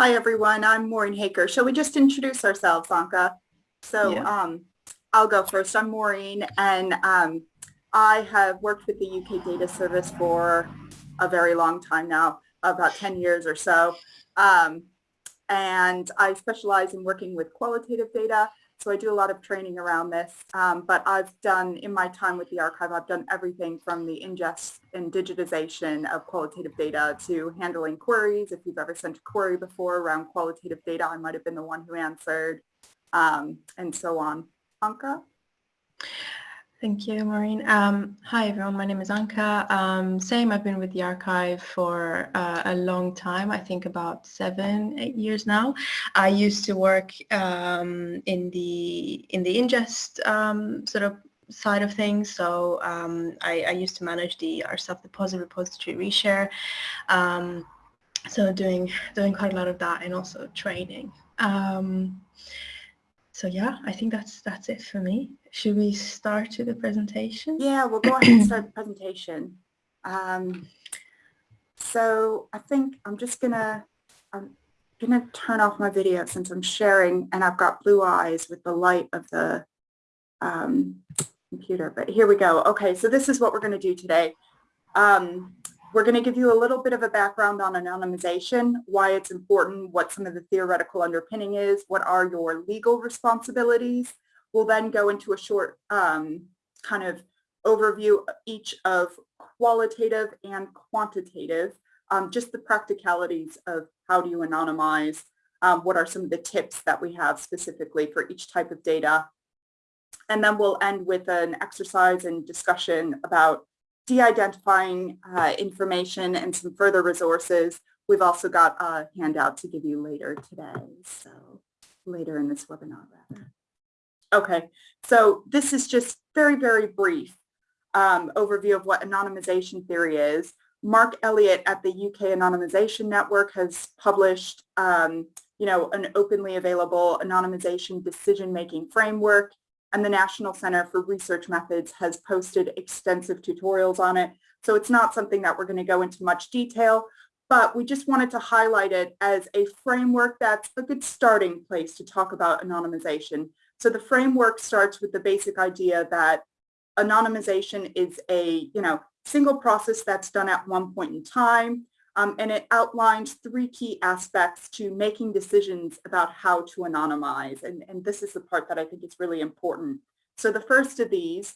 Hi, everyone. I'm Maureen Haker. Shall we just introduce ourselves, Anka? So Yeah. um, I'll go first. I'm Maureen, and um, I have worked with the UK Data Service for a very long time now, about 10 years or so. Um, and I specialize in working with qualitative data. So I do a lot of training around this, um, but I've done, in my time with the archive, I've done everything from the ingest and digitization of qualitative data to handling queries. If you've ever sent a query before around qualitative data, I might have been the one who answered, um, and so on. Anka? Thank you, Maureen. Um, hi, everyone. My name is Anka. Um, same, I've been with the archive for uh, a long time, I think about seven, eight years now. I used to work um, in the in the ingest um, sort of side of things. So um, I, I, used to manage the our self-deposit repository ReShare. Um, so doing doing quite a lot of that and also training. So yeah, I think that's that's it for me. Should we start to the presentation? Yeah, we'll go ahead and start the presentation. Um, so I think I'm just gonna I'm gonna turn off my video since I'm sharing and I've got blue eyes with the light of the um, computer. But here we go. Okay, so this is what we're gonna do today. Um, we're going to give you a little bit of a background on anonymization, why it's important, what some of the theoretical underpinning is, what are your legal responsibilities. We'll then go into a short um, kind of overview each of qualitative and quantitative, um, just the practicalities of how do you anonymize, um, what are some of the tips that we have specifically for each type of data. And then we'll end with an exercise and discussion about de-identifying uh, information and some further resources. We've also got a handout to give you later today, so later in this webinar rather. Okay, so this is just very, very brief um, overview of what anonymization theory is. Mark Elliot at the UK Anonymization Network has published, um, you know, an openly available anonymization decision-making framework and the National Center for Research Methods has posted extensive tutorials on it. So it's not something that we're going to go into much detail, but we just wanted to highlight it as a framework that's a good starting place to talk about anonymization. So the framework starts with the basic idea that anonymization is a, you know, single process that's done at one point in time. Um, and it outlines three key aspects to making decisions about how to anonymize. And, and this is the part that I think is really important. So the first of these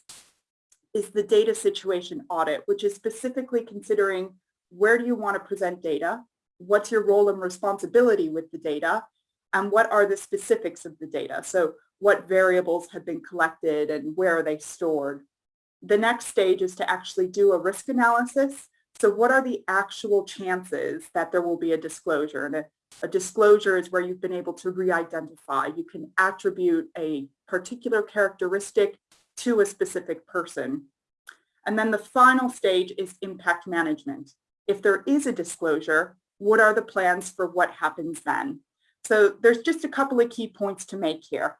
is the data situation audit, which is specifically considering where do you want to present data? What's your role and responsibility with the data? And what are the specifics of the data? So what variables have been collected and where are they stored? The next stage is to actually do a risk analysis so what are the actual chances that there will be a disclosure? And a, a disclosure is where you've been able to re-identify. You can attribute a particular characteristic to a specific person. And then the final stage is impact management. If there is a disclosure, what are the plans for what happens then? So there's just a couple of key points to make here.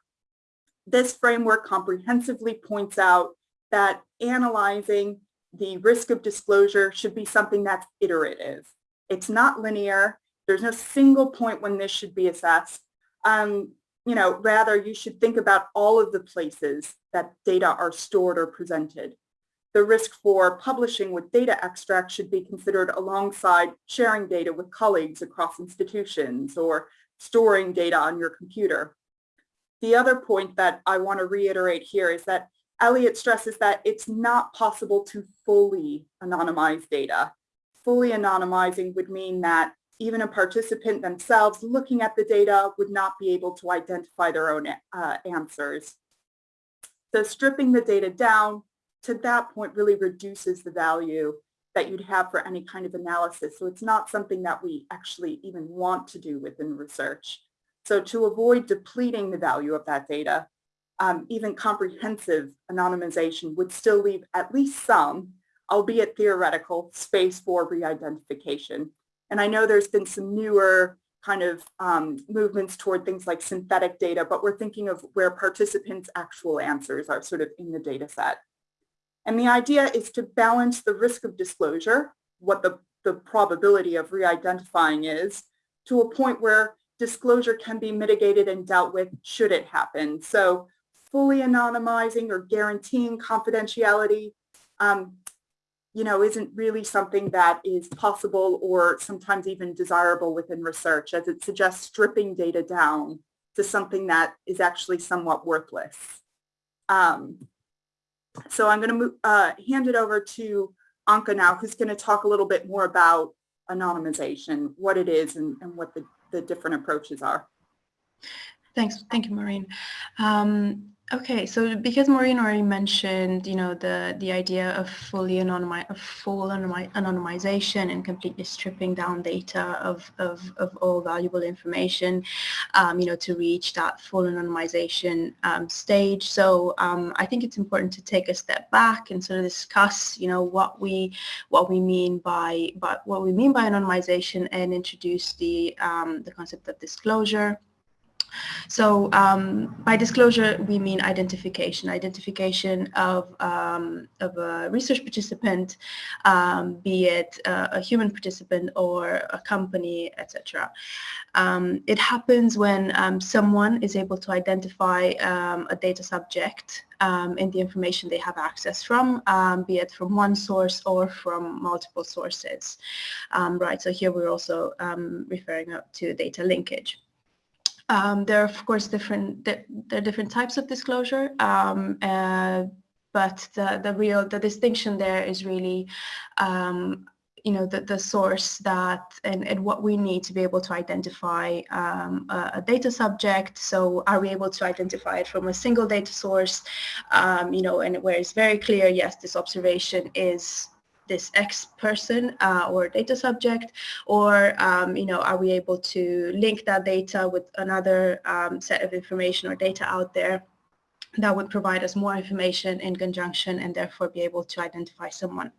This framework comprehensively points out that analyzing the risk of disclosure should be something that's iterative. It's not linear. There's no single point when this should be assessed. Um, you know, rather you should think about all of the places that data are stored or presented. The risk for publishing with data extracts should be considered alongside sharing data with colleagues across institutions or storing data on your computer. The other point that I want to reiterate here is that Elliot stresses that it's not possible to fully anonymize data. Fully anonymizing would mean that even a participant themselves looking at the data would not be able to identify their own uh, answers. So stripping the data down to that point really reduces the value that you'd have for any kind of analysis. So it's not something that we actually even want to do within research. So to avoid depleting the value of that data, um, even comprehensive anonymization would still leave at least some, albeit theoretical, space for re-identification. And I know there's been some newer kind of um, movements toward things like synthetic data, but we're thinking of where participants' actual answers are sort of in the data set. And the idea is to balance the risk of disclosure, what the, the probability of re-identifying is, to a point where disclosure can be mitigated and dealt with should it happen. So fully anonymizing or guaranteeing confidentiality, um, you know, isn't really something that is possible or sometimes even desirable within research as it suggests stripping data down to something that is actually somewhat worthless. Um, so I'm going to uh, hand it over to Anka now, who's going to talk a little bit more about anonymization, what it is and, and what the, the different approaches are. Thanks. Thank you, Maureen. Um, Okay, so because Maureen already mentioned, you know, the the idea of fully anonymi of full anonymi anonymization and completely stripping down data of of, of all valuable information, um, you know, to reach that full anonymization um, stage. So um, I think it's important to take a step back and sort of discuss, you know, what we what we mean by but what we mean by anonymization and introduce the um, the concept of disclosure. So um, by disclosure, we mean identification, identification of, um, of a research participant, um, be it a, a, human participant or a company, etc. Um, it happens when um, someone is able to identify um, a data subject in the information they have access from, be it from one source or from multiple sources. right, so here we're also referring to data linkage. Um, there are of course different there, there, are different types of disclosure, um, uh, but the the real the distinction there is really um, you know the, the source that and, and what we need to be able to identify um, a, a, data subject. So are we able to identify it from a single data source? Um, you know and where it's very clear yes this observation is this X person uh, or data subject, or um, you know, are we able to link that data with another um, set of information or data out there that would provide us more information in conjunction and therefore be able to identify someone.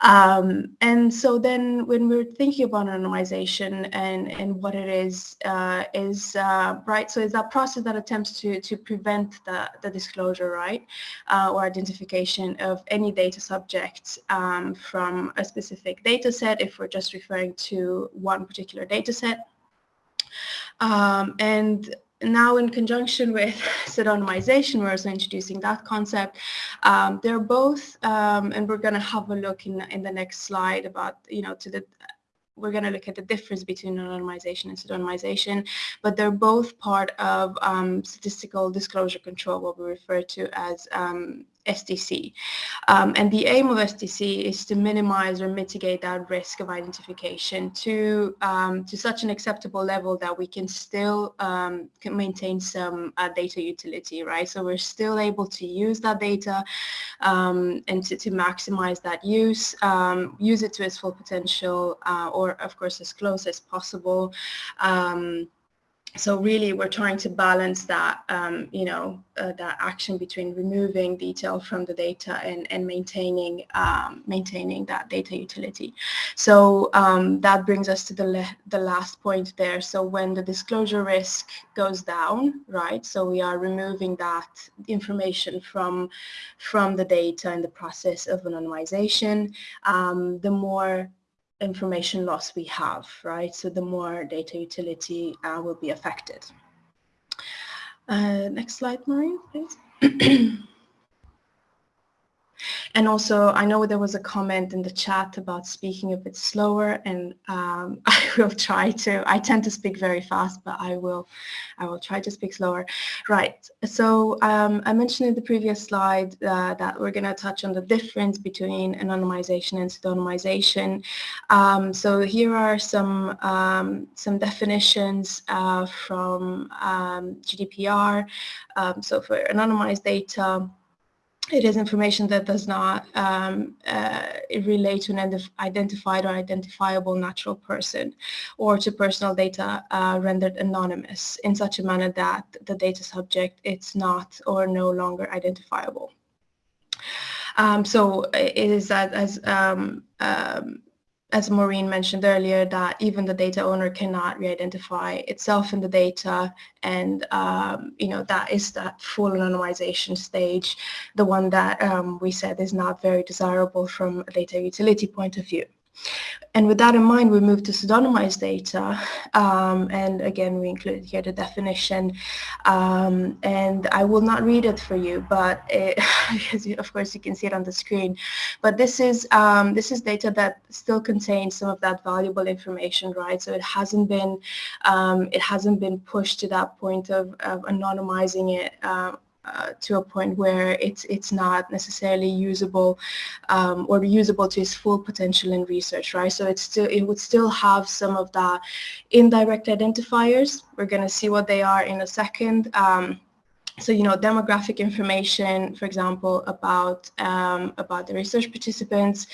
Um, and so then when we're thinking about anonymization and, and what it is, uh, is uh, right, so it's that process that attempts to, to prevent the, the disclosure, right, uh, or identification of any data subject um, from a specific data set if we're just referring to one particular data set. Um, and now in conjunction with pseudonymization, we're also introducing that concept. Um, they're both, um, and we're going to have a look in, in the next slide about, you know, to the, we're going to look at the difference between anonymization and pseudonymization, but they're both part of um, statistical disclosure control, what we refer to as um, SDC. Um, and the aim of SDC is to minimize or mitigate that risk of identification to, um, to such an acceptable level that we can still um, can maintain some uh, data utility, right? So we're still able to use that data um, and to, to maximize that use, um, use it to its full potential, uh, or of course as close as possible. Um, so really we're trying to balance that, um, you know, uh, that action between removing detail from the data and, and maintaining um, maintaining that data utility. So um, that brings us to the, the last point there. So when the disclosure risk goes down, right, so we are removing that information from, from the data in the process of anonymization, um, the more information loss we have, right? So the more data utility uh, will be affected. Uh, next slide, Maureen, please. And also, I know there was a comment in the chat about speaking a bit slower, and um, I will try to. I tend to speak very fast, but I will, I will try to speak slower. Right. So um, I mentioned in the previous slide uh, that we're going to touch on the difference between anonymization and pseudonymization. Um, so here are some um, some definitions uh, from um, GDPR. Um, so for anonymized data it is information that does not um, uh, relate to an identified or identifiable natural person or to personal data uh, rendered anonymous in such a manner that the data subject is not or no longer identifiable. Um, so it is that as um, um as Maureen mentioned earlier, that even the data owner cannot re-identify itself in the data, and um, you know that is that full anonymization stage, the one that um, we said is not very desirable from a data utility point of view. And with that in mind, we moved to pseudonymized data. Um, and again, we included here the definition. Um, and I will not read it for you, but it, of course you can see it on the screen. But this is um, this is data that still contains some of that valuable information, right? So it hasn't been um, it hasn't been pushed to that point of, of anonymizing it uh, uh, to a point where it's it's not necessarily usable um, or usable to its full potential in research, right? So it's still it would still have some of the indirect identifiers. We're going to see what they are in a second. Um, so you know demographic information for example about um, about the research participants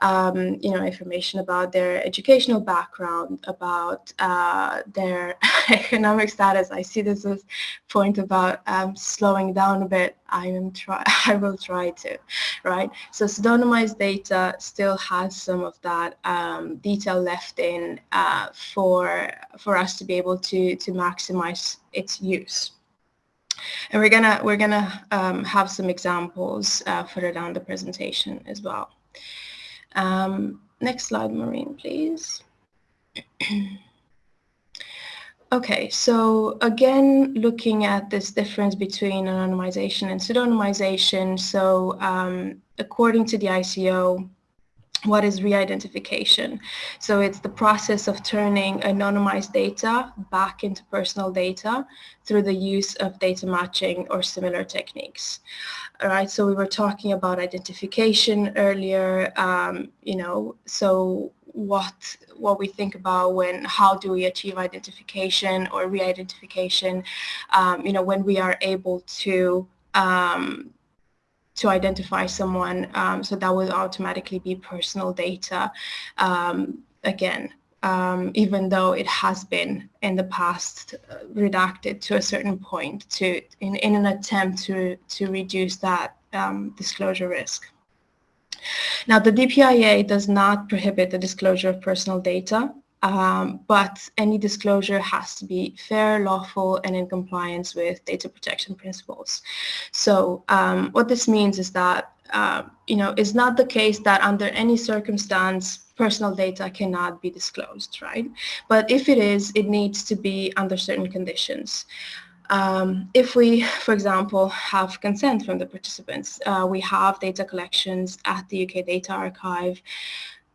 um, you know information about their educational background about uh, their economic status. I see this as point about um, slowing down a bit. I am try I will try to right? So pseudonymized data still has some of that um, detail left in uh, for for us to be able to to maximize its use and we're gonna we're gonna um, have some examples uh, further down the presentation as well. Um, next slide, Maureen, please. okay, so again, looking at this difference between anonymization and pseudonymization. So um, according to the ICO, what is re-identification? So it's the process of turning anonymized data back into personal data through the use of data matching or similar techniques. All right, so we were talking about identification earlier, um, you know, so what what we think about when how do we achieve identification or re-identification, um, you know, when we are able to um, to identify someone. Um, so that would automatically be personal data. Um, again, um, even though it has been in the past uh, redacted to a certain point to in, in an attempt to, to reduce that um, disclosure risk. Now, the DPA does not prohibit the disclosure of personal data. Um, but any disclosure has to be fair, lawful, and in compliance with data protection principles. So um, what this means is that, uh, you know, it's not the case that under any circumstance personal data cannot be disclosed, right? But if it is, it needs to be under certain conditions. Um, if we, for example, have consent from the participants, uh, we have data collections at the UK Data Archive.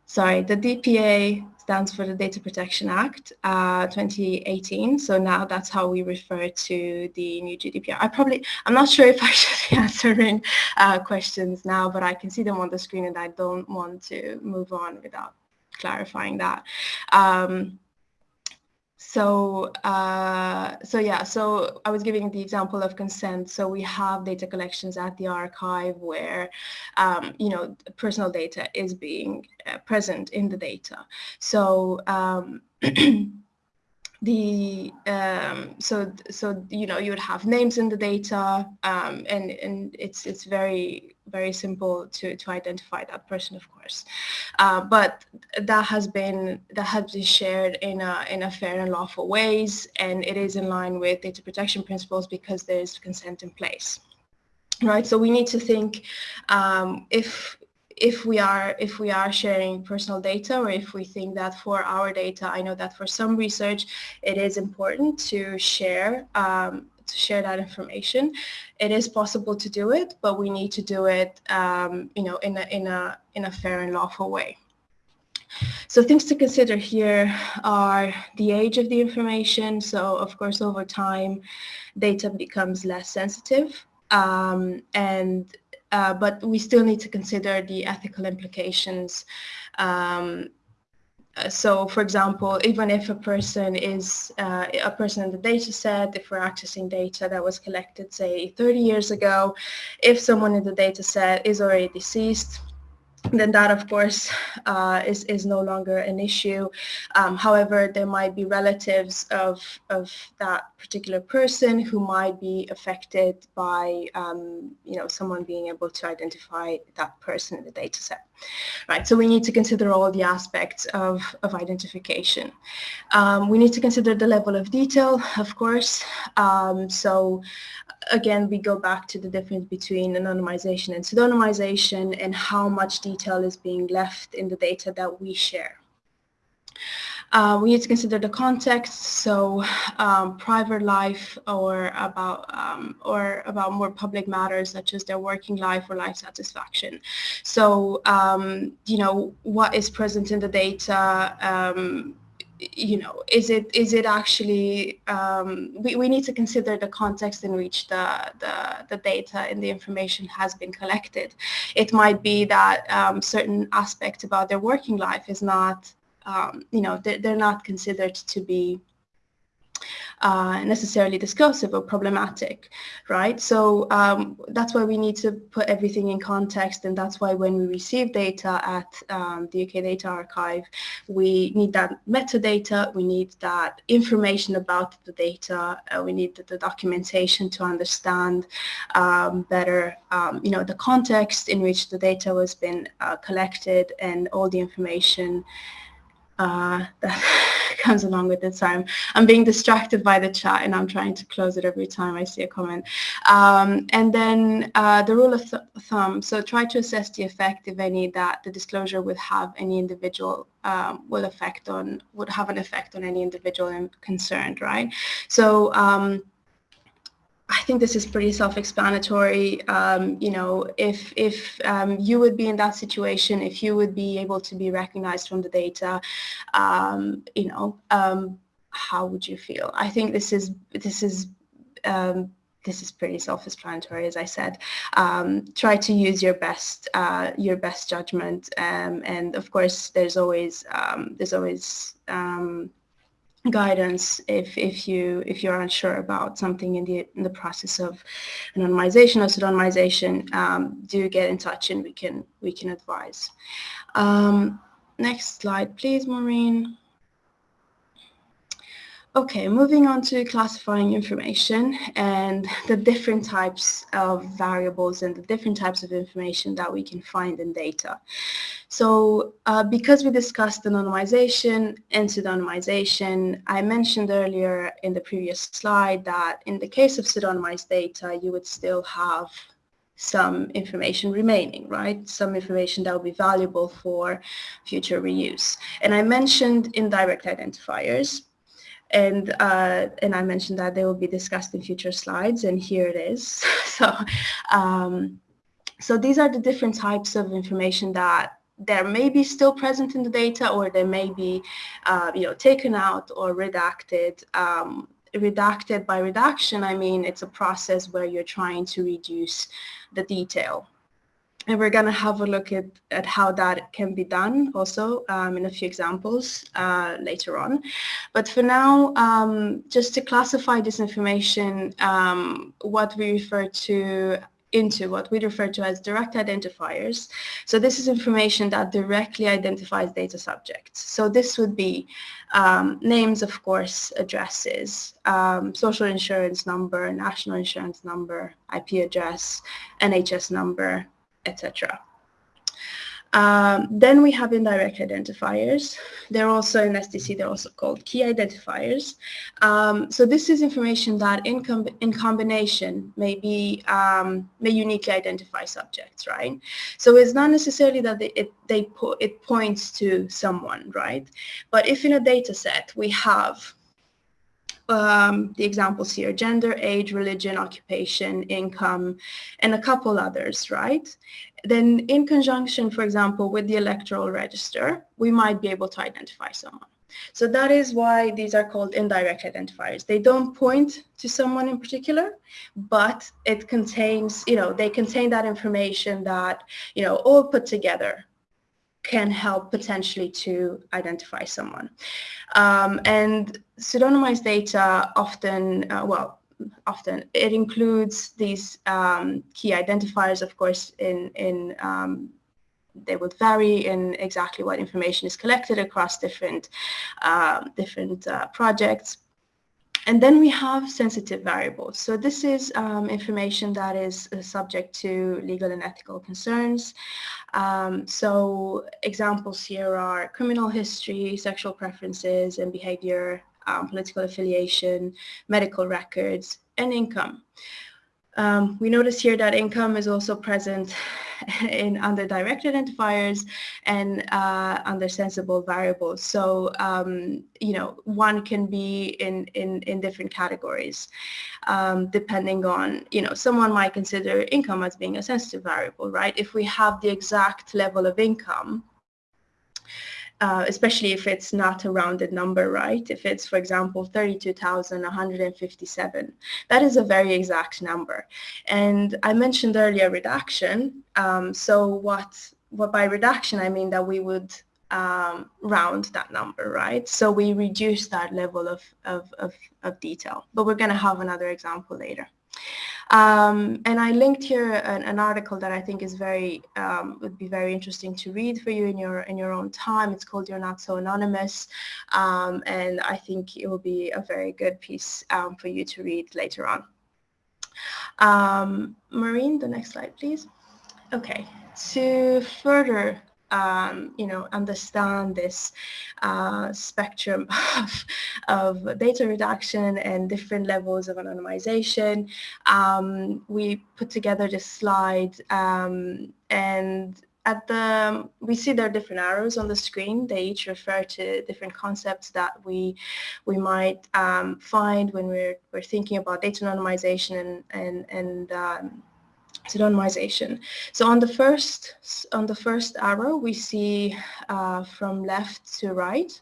Sorry, the DPA stands for the Data Protection Act uh, 2018. So now that's how we refer to the new GDPR. I probably, I'm not sure if I should be answering uh, questions now, but I can see them on the screen and I don't want to move on without clarifying that. Um, so, uh, so yeah, so I was giving the example of consent. So we have data collections at the archive where, um, you know, personal data is being uh, present in the data. So um, the um, so so you know you would have names in the data um, and and it's it's very very simple to to identify that person of course. Uh, but that has been that has been shared in a in a fair and lawful ways and it is in line with data protection principles because there is consent in place. Right so we need to think um, if if we are if we are sharing personal data or if we think that for our data, I know that for some research it is important to share um, to share that information. It is possible to do it, but we need to do it um, you know in a in a in a fair and lawful way. So things to consider here are the age of the information. So of course over time data becomes less sensitive um, and uh, but we still need to consider the ethical implications. Um, uh, so, for example, even if a person is uh, a person in the data set, if we're accessing data that was collected, say, 30 years ago, if someone in the data set is already deceased, then that of course uh, is, is no longer an issue. Um, however, there might be relatives of, of that particular person who might be affected by um, you know, someone being able to identify that person in the data set. Right, so we need to consider all the aspects of, of identification. Um, we need to consider the level of detail, of course. Um, so again, we go back to the difference between anonymization and pseudonymization and how much detail is being left in the data that we share. Uh, we need to consider the context, so um, private life or about um, or about more public matters such as their working life or life satisfaction. So um, you know what is present in the data. You know, is it is it actually um, we, we need to consider the context in which the, the, the data and the information has been collected. It might be that um, certain aspects about their working life is not um, you know, they're, they're, not considered to be necessarily discursive or problematic, right? So um, that's why we need to put everything in context and that's why when we receive data at um, the UK Data Archive, we need that metadata, we need that information about the data, uh, we need the, the, documentation to understand um, better, um, you know, the context in which the data was been uh, collected and all the information uh, that comes along with it. So I'm, I'm being distracted by the chat and I'm trying to close it every time I see a comment. Um, and then uh, the rule of th thumb, so try to assess the effect, if any, that the disclosure would have any individual um, will affect on, would have an effect on any individual concerned, right? So um, I think this is pretty self-explanatory. Um, you know, if if um, you would be in that situation, if you would be able to be recognized from the data, um, you know, um, how would you feel? I think this is this is um, this is pretty self-explanatory, as I said. Um, try to use your best uh, your best judgment, and of course, there's always there's always guidance if if you if you're unsure about something in the in the process of anonymization or pseudonymization um, do get in touch and we can we can advise. Um, next slide please Maureen Okay, moving on to classifying information and the different types of variables and the different types of information that we can find in data. So uh, because we discussed anonymization and pseudonymization, I mentioned earlier in the previous slide that in the case of pseudonymized data, you would still have some information remaining, right? Some information that will be valuable for future reuse. And I mentioned indirect identifiers and uh, and I mentioned that they will be discussed in future slides, and here it is. so, um, so these are the different types of information that there may be still present in the data, or they may be, uh, you know, taken out or redacted. Um, redacted by redaction, I mean it's a process where you're trying to reduce the detail and we're going to have a look at, at how that can be done also um, in a few examples uh, later on. But for now, um, just to classify this information, um, what we refer to into what we refer to as direct identifiers. So this is information that directly identifies data subjects. So this would be um, names, of course, addresses, um, social insurance number, national insurance number, IP address, NHS number, etc. Um, then we have indirect identifiers. They're also in SDC, they're also called key identifiers. Um, so this is information that in, com in combination may, be, um, may uniquely identify subjects, right? So it's not necessarily that they, it, they po it points to someone, right? But if in a data set we have um, the examples here, gender, age, religion, occupation, income, and a couple others, right? Then in conjunction, for example, with the electoral register, we might be able to identify someone. So that is why these are called indirect identifiers. They don't point to someone in particular, but it contains, you know, they contain that information that, you know, all put together can help potentially to identify someone. Um, and pseudonymized data often, uh, well, often it includes these um, key identifiers, of course, in, in um, they would vary in exactly what information is collected across different, uh, different uh, projects. And then we have sensitive variables. So this is um, information that is uh, subject to legal and ethical concerns. Um, so examples here are criminal history, sexual preferences and behavior, um, political affiliation, medical records, and income. Um, we notice here that income is also present in under direct identifiers and uh, under sensible variables. So, um, you know, one can be in, in, in different categories um, depending on, you know, someone might consider income as being a sensitive variable, right? If we have the exact level of income, uh, especially if it's not a rounded number, right? If it's, for example, 32,157, that is a very exact number. And I mentioned earlier reduction. Um, so what, what by reduction, I mean that we would um, round that number, right? So we reduce that level of, of, of, of detail, but we're going to have another example later. Um, and I linked here an, an, article that I think is very um, would be very interesting to read for you in your in your own time. It's called "You're Not So Anonymous," um, and I think it will be a very good piece um, for you to read later on. Um, Maureen, the next slide, please. Okay, to further um, you know, understand this uh, spectrum of, of data reduction and different levels of anonymization. Um, we put together this slide um, and at the, we see there are different arrows on the screen. They each refer to different concepts that we we might um, find when we're, we're thinking about data anonymization and, and, and um, pseudonymization. So on the first on the first arrow, we see uh, from left to right.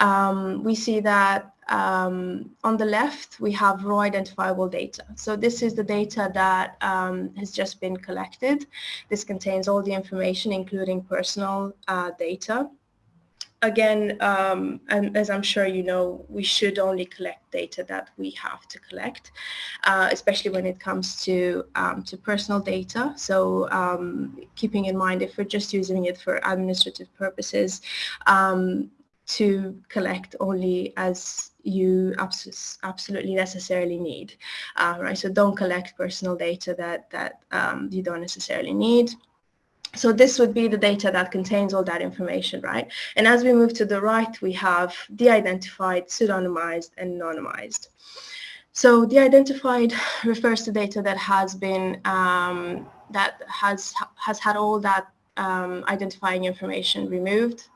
Um, we see that um, on the left we have raw identifiable data. So this is the data that um, has just been collected. This contains all the information, including personal uh, data again, um, as I'm sure you know, we should only collect data that we have to collect, uh, especially when it comes to um, to personal data. So um, keeping in mind if we're just using it for administrative purposes, um, to collect only as you abs absolutely necessarily need, uh, right? So don't collect personal data that that um, you don't necessarily need. So this would be the data that contains all that information, right? And as we move to the right, we have de-identified, pseudonymized, and anonymized. So de-identified refers to data that has been, um, that has, has had all that um, identifying information removed.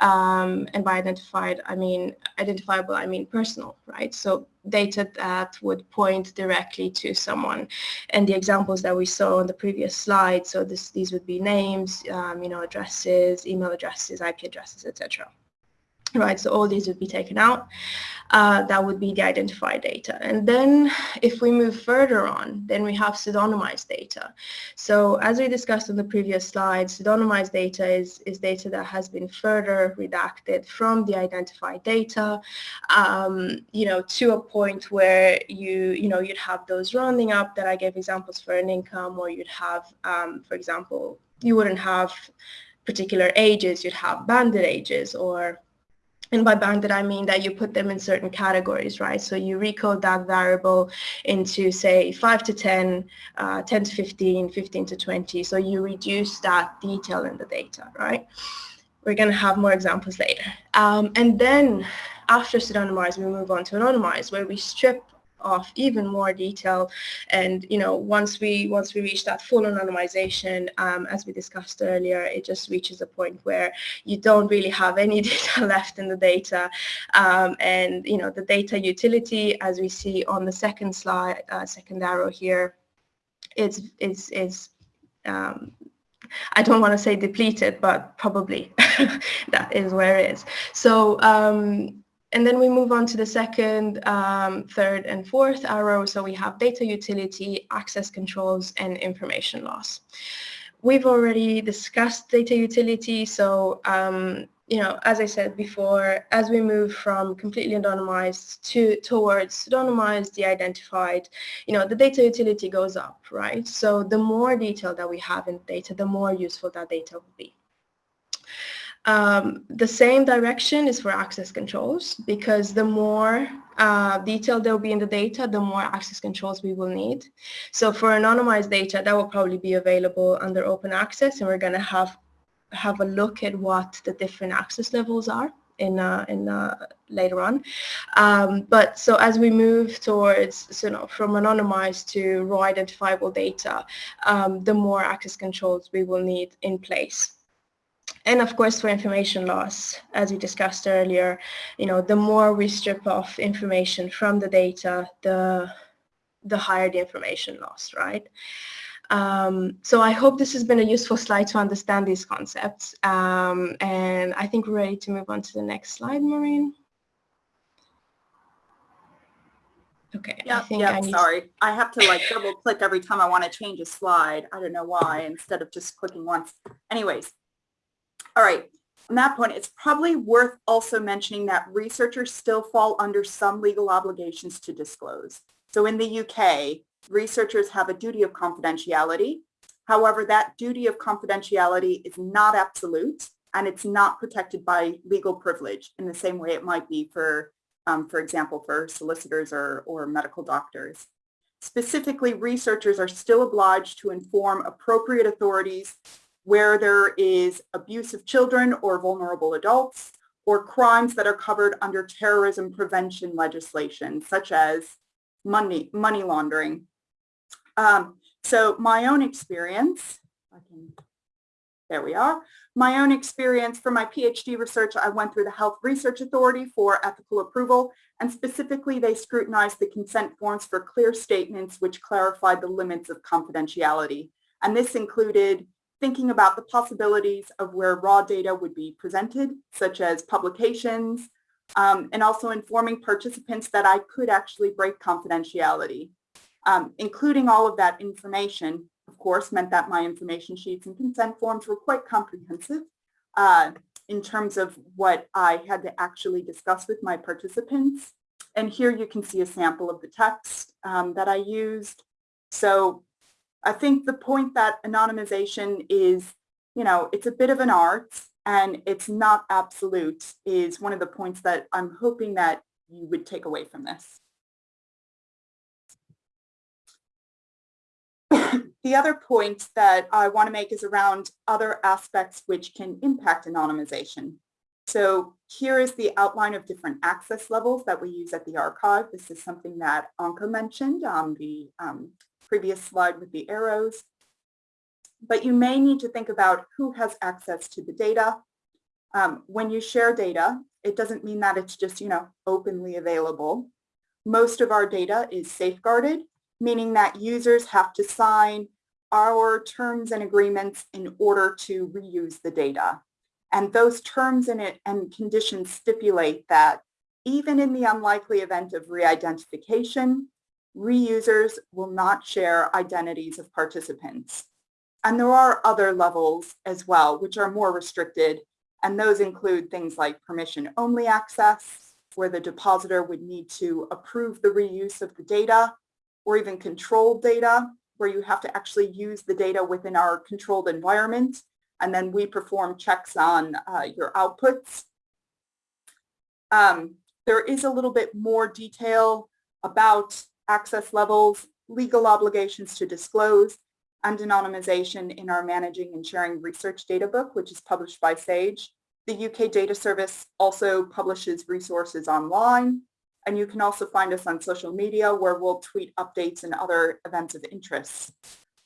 Um, and by identified, I mean identifiable, I mean personal, right? So data that would point directly to someone. And the examples that we saw on the previous slide, so this, these would be names, um, you know, addresses, email addresses, IP addresses, etc right? So all these would be taken out. Uh, that would be the identified data. And then if we move further on, then we have pseudonymized data. So as we discussed on the previous slide, pseudonymized data is, is data that has been further redacted from the identified data, um, you know, to a point where you, you know, you'd have those rounding up that I gave examples for an income, or you'd have, um, for example, you wouldn't have particular ages, you'd have banded ages or and by bounded, I mean that you put them in certain categories, right? So you recode that variable into, say, 5 to 10, uh, 10 to 15, 15 to 20. So you reduce that detail in the data, right? We're going to have more examples later. Um, and then after pseudonymized, we move on to anonymized, where we strip off even more detail. And you know, once we once we reach that full anonymization, um, as we discussed earlier, it just reaches a point where you don't really have any data left in the data. Um, and you know, the data utility, as we see on the second slide, uh, second arrow here, is is um, I don't want to say depleted, but probably that is where it is. So um, and then we move on to the second, um, third, and fourth arrow. So we have data utility, access controls, and information loss. We've already discussed data utility. So, um, you know, as I said before, as we move from completely anonymized to towards pseudonymized, de-identified, you know, the data utility goes up, right? So the more detail that we have in data, the more useful that data will be. Um, the same direction is for access controls because the more uh, detail there will be in the data, the more access controls we will need. So for anonymized data, that will probably be available under open access and we're going to have have a look at what the different access levels are in uh, in uh, later on. Um, but so as we move towards so, you know, from anonymized to raw identifiable data, um, the more access controls we will need in place. And of course, for information loss, as we discussed earlier, you know, the more we strip off information from the data, the the higher the information loss, right? Um, so I hope this has been a useful slide to understand these concepts. Um, and I think we're ready to move on to the next slide, Maureen. Okay, I Yeah, think yeah, I need sorry. I have to like double click every time I want to change a slide. I don't know why, instead of just clicking once. Anyways. All right. On that point, it's probably worth also mentioning that researchers still fall under some legal obligations to disclose. So in the UK, researchers have a duty of confidentiality. However, that duty of confidentiality is not absolute and it's not protected by legal privilege in the same way it might be for, um, for example, for solicitors or, or medical doctors. Specifically, researchers are still obliged to inform appropriate authorities where there is abuse of children or vulnerable adults or crimes that are covered under terrorism prevention legislation, such as money, money laundering. Um, so my own experience, can, there we are. My own experience for my PhD research, I went through the Health Research Authority for ethical approval, and specifically they scrutinized the consent forms for clear statements which clarified the limits of confidentiality. And this included thinking about the possibilities of where raw data would be presented, such as publications, um, and also informing participants that I could actually break confidentiality. Um, including all of that information, of course, meant that my information sheets and consent forms were quite comprehensive uh, in terms of what I had to actually discuss with my participants. And here you can see a sample of the text um, that I used. So I think the point that anonymization is, you know, it's a bit of an art and it's not absolute is one of the points that I'm hoping that you would take away from this. the other point that I want to make is around other aspects which can impact anonymization. So here is the outline of different access levels that we use at the archive. This is something that Anka mentioned on the um, previous slide with the arrows. But you may need to think about who has access to the data. Um, when you share data, it doesn't mean that it's just, you know, openly available. Most of our data is safeguarded, meaning that users have to sign our terms and agreements in order to reuse the data. And those terms and, it, and conditions stipulate that even in the unlikely event of re-identification, reusers will not share identities of participants. And there are other levels as well, which are more restricted. And those include things like permission only access, where the depositor would need to approve the reuse of the data, or even controlled data, where you have to actually use the data within our controlled environment. And then we perform checks on uh, your outputs. Um, there is a little bit more detail about access levels, legal obligations to disclose, and anonymization in our Managing and Sharing Research Data Book, which is published by SAGE. The UK Data Service also publishes resources online, and you can also find us on social media where we'll tweet updates and other events of interest.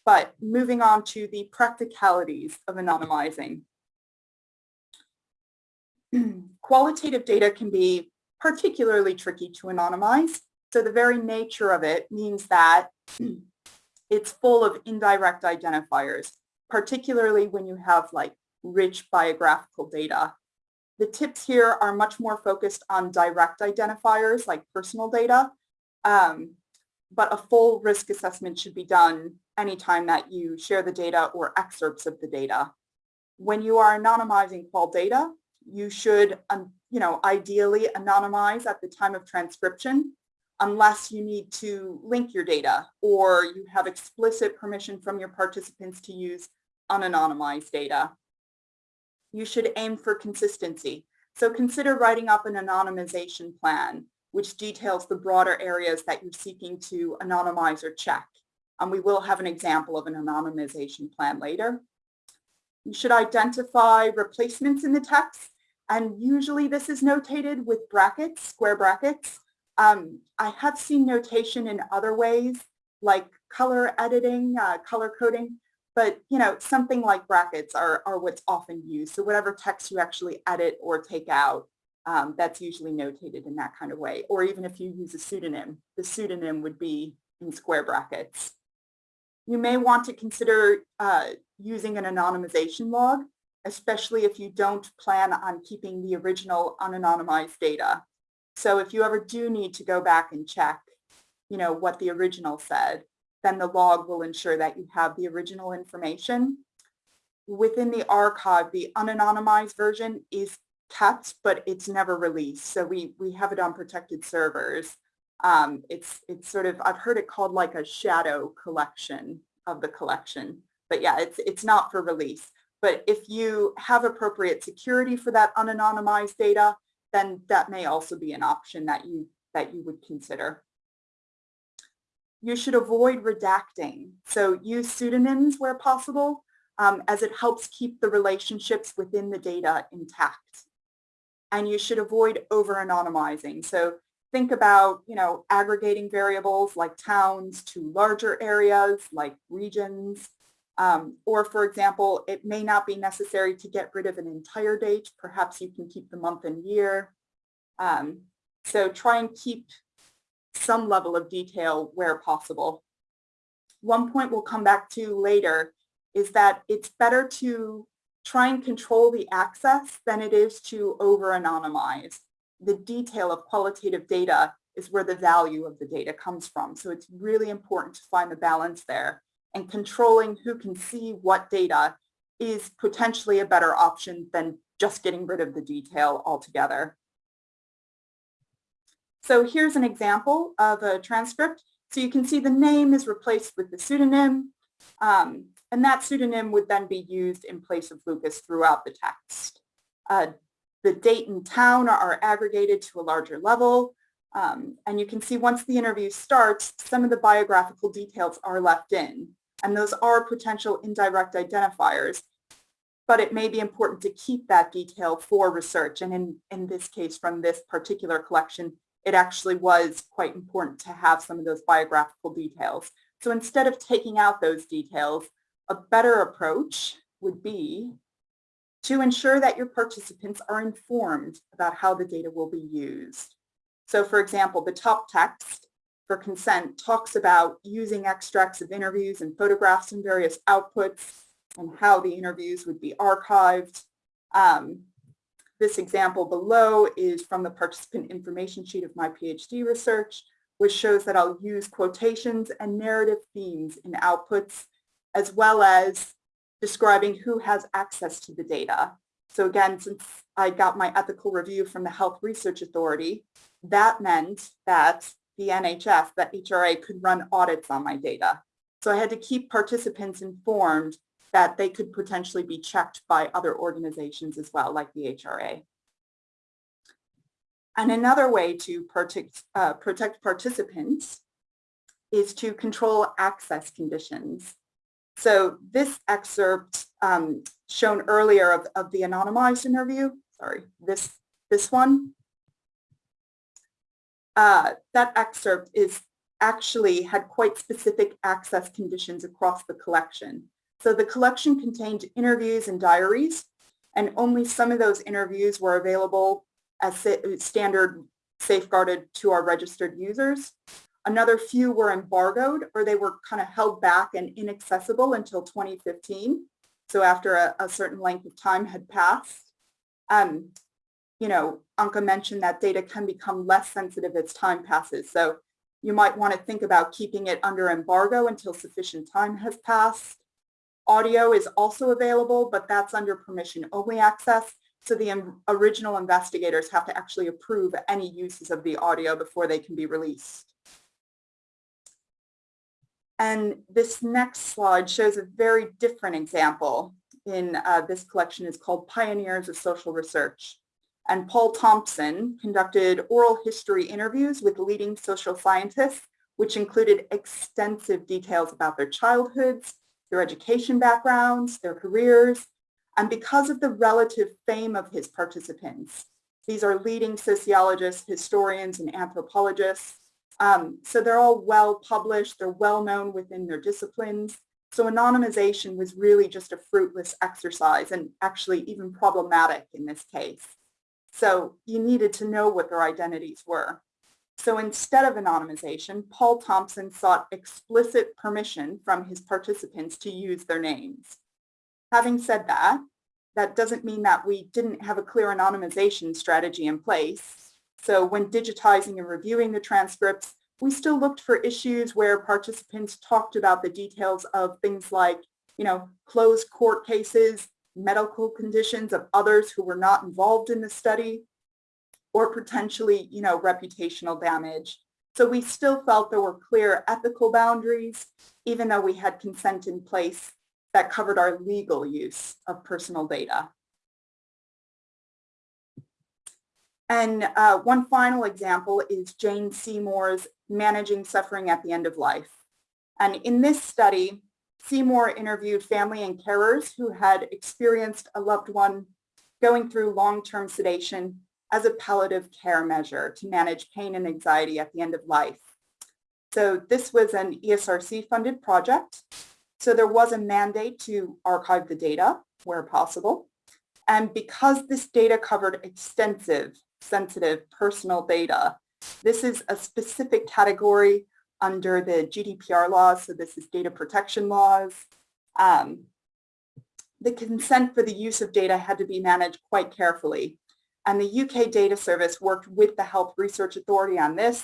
But moving on to the practicalities of anonymizing. Qualitative data can be particularly tricky to anonymize. So the very nature of it means that it's full of indirect identifiers, particularly when you have like rich biographical data. The tips here are much more focused on direct identifiers like personal data, um, but a full risk assessment should be done anytime that you share the data or excerpts of the data. When you are anonymizing qual data, you should, um, you know, ideally anonymize at the time of transcription unless you need to link your data or you have explicit permission from your participants to use unanonymized data. You should aim for consistency. So consider writing up an anonymization plan, which details the broader areas that you're seeking to anonymize or check. And we will have an example of an anonymization plan later. You should identify replacements in the text And usually this is notated with brackets, square brackets. Um, I have seen notation in other ways, like color editing, uh, color coding, but you know, something like brackets are, are what's often used. So whatever text you actually edit or take out, um, that's usually notated in that kind of way. Or even if you use a pseudonym, the pseudonym would be in square brackets. You may want to consider uh, using an anonymization log, especially if you don't plan on keeping the original unanonymized data. So if you ever do need to go back and check, you know, what the original said, then the log will ensure that you have the original information. Within the archive, the unanonymized version is kept, but it's never released. So we, we have it on protected servers. Um, it's, it's sort of, I've heard it called like a shadow collection of the collection. But yeah, it's, it's not for release. But if you have appropriate security for that unanonymized data, then that may also be an option that you, that you would consider. You should avoid redacting. So use pseudonyms where possible, um, as it helps keep the relationships within the data intact. And you should avoid over-anonymizing. So think about, you know, aggregating variables like towns to larger areas like regions. Um, or for example, it may not be necessary to get rid of an entire date. Perhaps you can keep the month and year. Um, so try and keep some level of detail where possible. One point we'll come back to later is that it's better to try and control the access than it is to over-anonymize. The detail of qualitative data is where the value of the data comes from. So it's really important to find the balance there. And controlling who can see what data is potentially a better option than just getting rid of the detail altogether. So here's an example of a transcript. So you can see the name is replaced with the pseudonym, um, and that pseudonym would then be used in place of Lucas throughout the text. Uh, the date and town are aggregated to a larger level, um, and you can see once the interview starts, some of the biographical details are left in, and those are potential indirect identifiers, but it may be important to keep that detail for research. And in, in this case, from this particular collection, it actually was quite important to have some of those biographical details. So instead of taking out those details, a better approach would be to ensure that your participants are informed about how the data will be used. So for example, the top text for consent talks about using extracts of interviews and photographs in various outputs and how the interviews would be archived. Um, this example below is from the participant information sheet of my PhD research, which shows that I'll use quotations and narrative themes in outputs, as well as describing who has access to the data. So again, since I got my ethical review from the Health Research Authority, that meant that the NHS, that HRA could run audits on my data. So I had to keep participants informed that they could potentially be checked by other organizations as well, like the HRA. And another way to protect, uh, protect participants is to control access conditions. So this excerpt um, shown earlier of, of the anonymized interview, sorry, this, this one, uh, that excerpt is actually had quite specific access conditions across the collection. So the collection contained interviews and diaries, and only some of those interviews were available as standard safeguarded to our registered users. Another few were embargoed or they were kind of held back and inaccessible until 2015. So after a, a certain length of time had passed. Um, you know, Anka mentioned that data can become less sensitive as time passes. So you might want to think about keeping it under embargo until sufficient time has passed. Audio is also available, but that's under permission only access. So the original investigators have to actually approve any uses of the audio before they can be released. And this next slide shows a very different example in uh, this collection is called Pioneers of Social Research. And Paul Thompson conducted oral history interviews with leading social scientists, which included extensive details about their childhoods, their education backgrounds, their careers, And because of the relative fame of his participants, these are leading sociologists, historians, and anthropologists. Um, so they're all well published, they're well known within their disciplines. So anonymization was really just a fruitless exercise and actually even problematic in this case. So you needed to know what their identities were. So instead of anonymization, Paul Thompson sought explicit permission from his participants to use their names. Having said that, that doesn't mean that we didn't have a clear anonymization strategy in place. So when digitizing and reviewing the transcripts, we still looked for issues where participants talked about the details of things like, you know, closed court cases, medical conditions of others who were not involved in the study, or potentially, you know, reputational damage. So we still felt there were clear ethical boundaries, even though we had consent in place that covered our legal use of personal data. And uh, one final example is Jane Seymour's Managing Suffering at the End of Life. And in this study, Seymour interviewed family and carers who had experienced a loved one going through long-term sedation as a palliative care measure to manage pain and anxiety at the end of life. So this was an ESRC funded project. So there was a mandate to archive the data where possible. And because this data covered extensive sensitive personal data. This is a specific category under the GDPR laws, so this is data protection laws. Um, the consent for the use of data had to be managed quite carefully. And the UK Data Service worked with the Health Research Authority on this.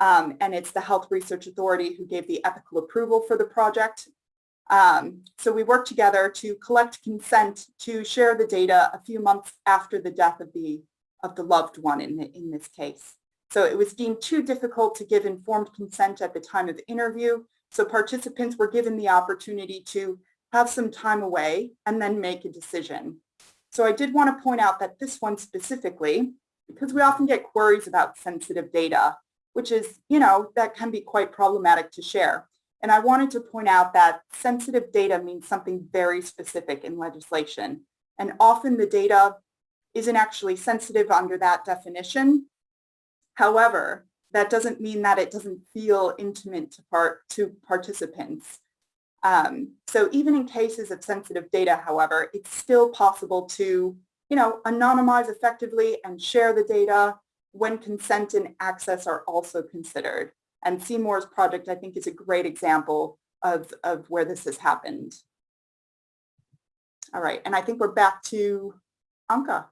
Um, and it's the Health Research Authority who gave the ethical approval for the project. Um, so we worked together to collect consent to share the data a few months after the death of the of the loved one in, the, in this case. So it was deemed too difficult to give informed consent at the time of the interview. So participants were given the opportunity to have some time away and then make a decision. So I did want to point out that this one specifically, because we often get queries about sensitive data, which is, you know, that can be quite problematic to share. And I wanted to point out that sensitive data means something very specific in legislation. And often the data isn't actually sensitive under that definition. However, that doesn't mean that it doesn't feel intimate to, part, to participants. Um, so even in cases of sensitive data, however, it's still possible to, you know, anonymize effectively and share the data when consent and access are also considered. And Seymour's project, I think, is a great example of, of where this has happened. All right, and I think we're back to Anka.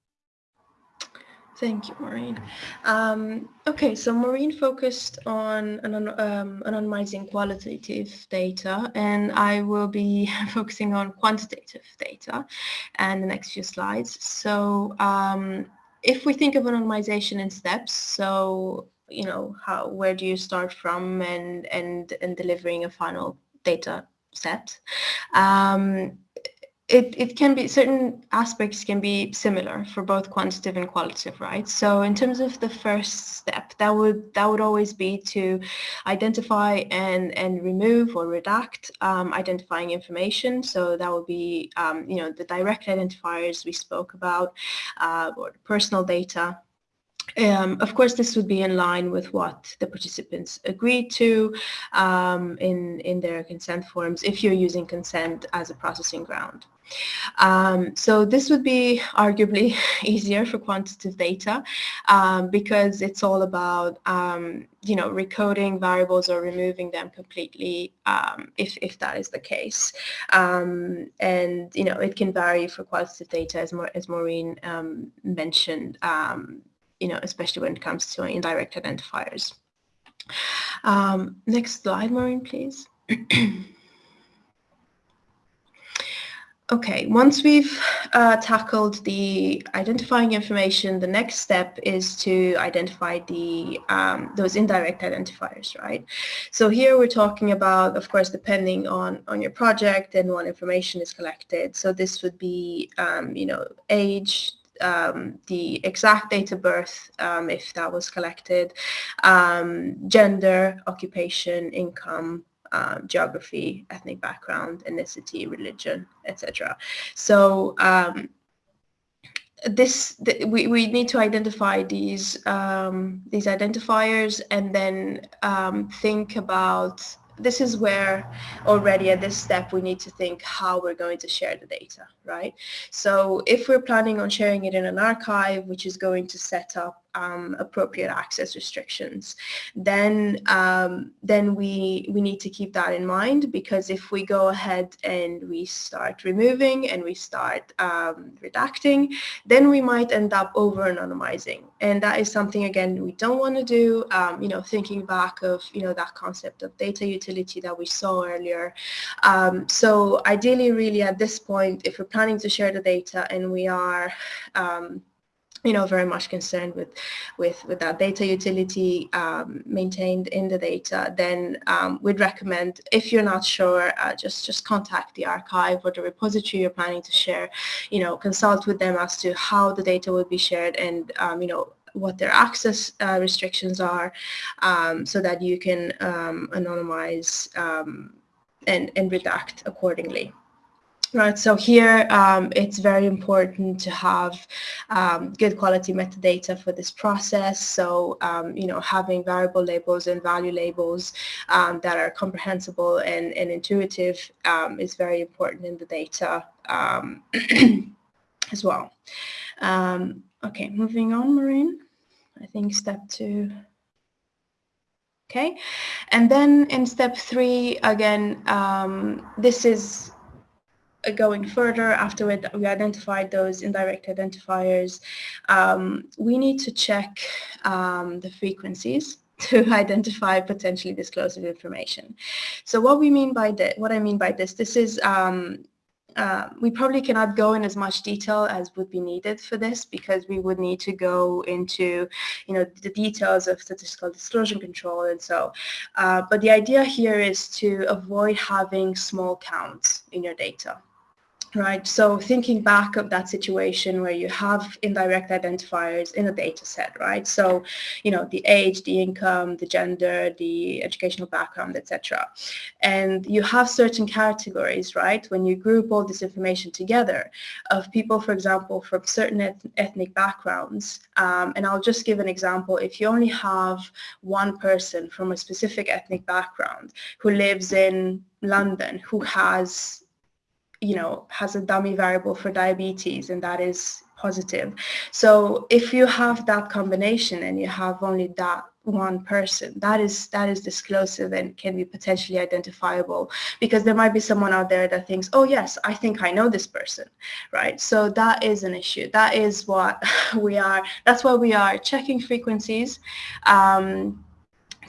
Thank you, Maureen. Um, okay, so Maureen focused on um, anonymizing qualitative data, and I will be focusing on quantitative data and the next few slides. So um, if we think of anonymization in steps, so you know, how where do you start from and and and delivering a final data set? It, it can be, certain aspects can be similar for both quantitative and qualitative, right? So in terms of the first step, that would that would always be to identify and, and remove or redact um, identifying information. So that would be, um, you know, the direct identifiers we spoke about uh, or personal data um, of course, this would be in line with what the participants agreed to um, in, in their consent forms if you're using consent as a processing ground. Um, so this would be arguably easier for quantitative data um, because it's all about, um, you know, recoding variables or removing them completely um, if, if that is the case. And, you know, it can vary for quantitative data as, as Maureen mentioned you know, especially when it comes to indirect identifiers. Um, next slide, Maureen, please. Okay, once we've uh, tackled the identifying information, the next step is to identify the um, those indirect identifiers, right? So here we're talking about, of course, depending on, on your project and what information is collected. So this would be, um, you know, age, um, the exact date of birth, um, if that was collected, um, gender, occupation, income, um, geography, ethnic background, ethnicity, religion, etc. So um, this th we, we need to identify these um, these identifiers and then um, think about this is where already at this step we need to think how we're going to share the data, right? So if we're planning on sharing it in an archive, which is going to set up um, appropriate access restrictions, then um, then we we need to keep that in mind because if we go ahead and we start removing and we start um, redacting, then we might end up over anonymizing, and that is something again we don't want to do. Um, you know, thinking back of you know that concept of data utility that we saw earlier. Um, so ideally, really at this point, if we're planning to share the data and we are um, you know, very much concerned with, with, with that data utility um, maintained in the data, then um, we'd recommend, if you're not sure, uh, just, just contact the archive or the repository you're planning to share, you know, consult with them as to how the data will be shared and, um, you know, what their access uh, restrictions are um, so that you can um, anonymize um, and, and redact accordingly. Right, so here um, it's very important to have um, good quality metadata for this process. So, um, you know, having variable labels and value labels um, that are comprehensible and, and intuitive um, is very important in the data um, as well. okay, moving on, Maureen. I think step two. Okay, and then in step three, again, this is going further after we identified those indirect identifiers, um, we need to check um, the frequencies to identify potentially disclosive information. So what we mean by that, what I mean by this, this is um, uh, we probably cannot go in as much detail as would be needed for this because we would need to go into, you know, the details of statistical disclosure control and so. Uh, but the idea here is to avoid having small counts in your data right? So thinking back of that situation where you have indirect identifiers in a data set, right? So, you know, the age, the income, the gender, the educational background, etc. And you have certain categories, right? When you group all this information together of people, for example, from certain eth ethnic backgrounds, um, and I'll just give an example. If you only have one person from a specific ethnic background who lives in London, who has you know, has a dummy variable for diabetes and that is positive. So if you have that combination and you have only that one person, that is that is disclosive and can be potentially identifiable because there might be someone out there that thinks, oh yes, I think I know this person, right? So that is an issue. That is what we are, that's why we are checking frequencies. Um,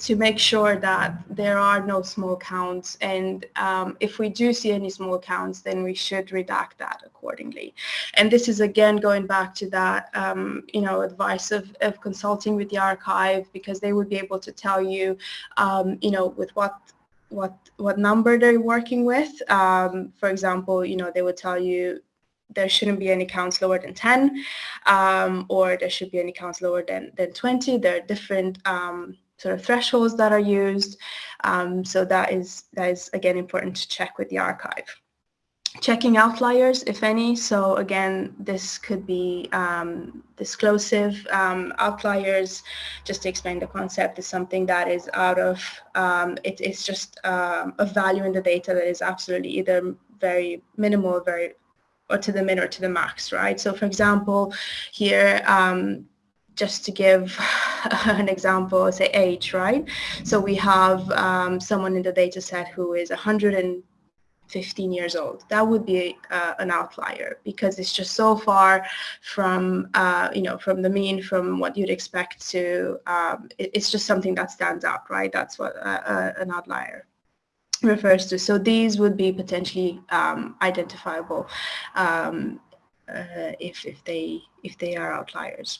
to make sure that there are no small counts. And um, if we do see any small counts then we should redact that accordingly. And this is again going back to that um, you know advice of, of consulting with the archive because they would be able to tell you um, you know with what what what number they're working with. Um, for example you know they would tell you there shouldn't be any counts lower than 10 um, or there should be any counts lower than, than 20. There are different um, sort of thresholds that are used. Um, so that is, that is again important to check with the archive. Checking outliers, if any. So again, this could be um, disclosive um, outliers. Just to explain the concept, is something that is out of, um, it, it's just um, a value in the data that is absolutely either very minimal, very or to the min or to the max, right? So for example, here, um, just to give an example, say age, right? So we have um, someone in the data set who is 115 years old. That would be uh, an outlier because it's just so far from, uh, you know, from the mean, from what you'd expect to, um, it, it's just something that stands out, right? That's what uh, uh an outlier refers to. So these would be potentially um, identifiable um, uh, if, if they if they are outliers.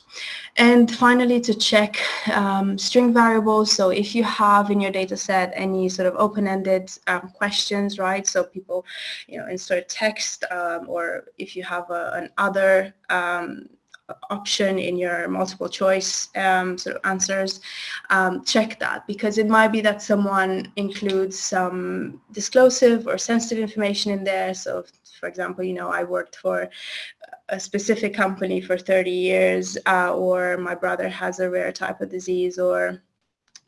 And finally, to check um, string variables. So if you have in your data set any sort of open-ended um, questions, right? So people, you know, insert text um, or if you have a, an other um, option in your multiple choice um, sort of answers, um, check that because it might be that someone includes some disclosive or sensitive information in there. So for example, you know, I worked for a specific company for 30 years uh, or my brother has a rare type of disease or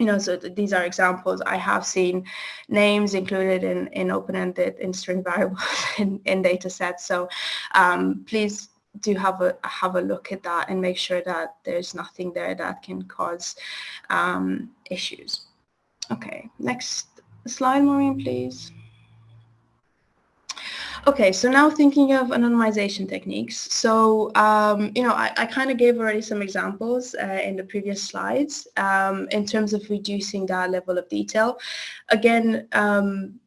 you know, so th these are examples. I have seen names included in, in open-ended in string variables in, in data sets. So um, please do have a have a look at that and make sure that there's nothing there that can cause um, issues. Okay, next slide, Maureen, please. Okay, so now thinking of anonymization techniques. So, um, you know, I, I kind of gave already some examples uh, in the previous slides um, in terms of reducing that level of detail. Again, um,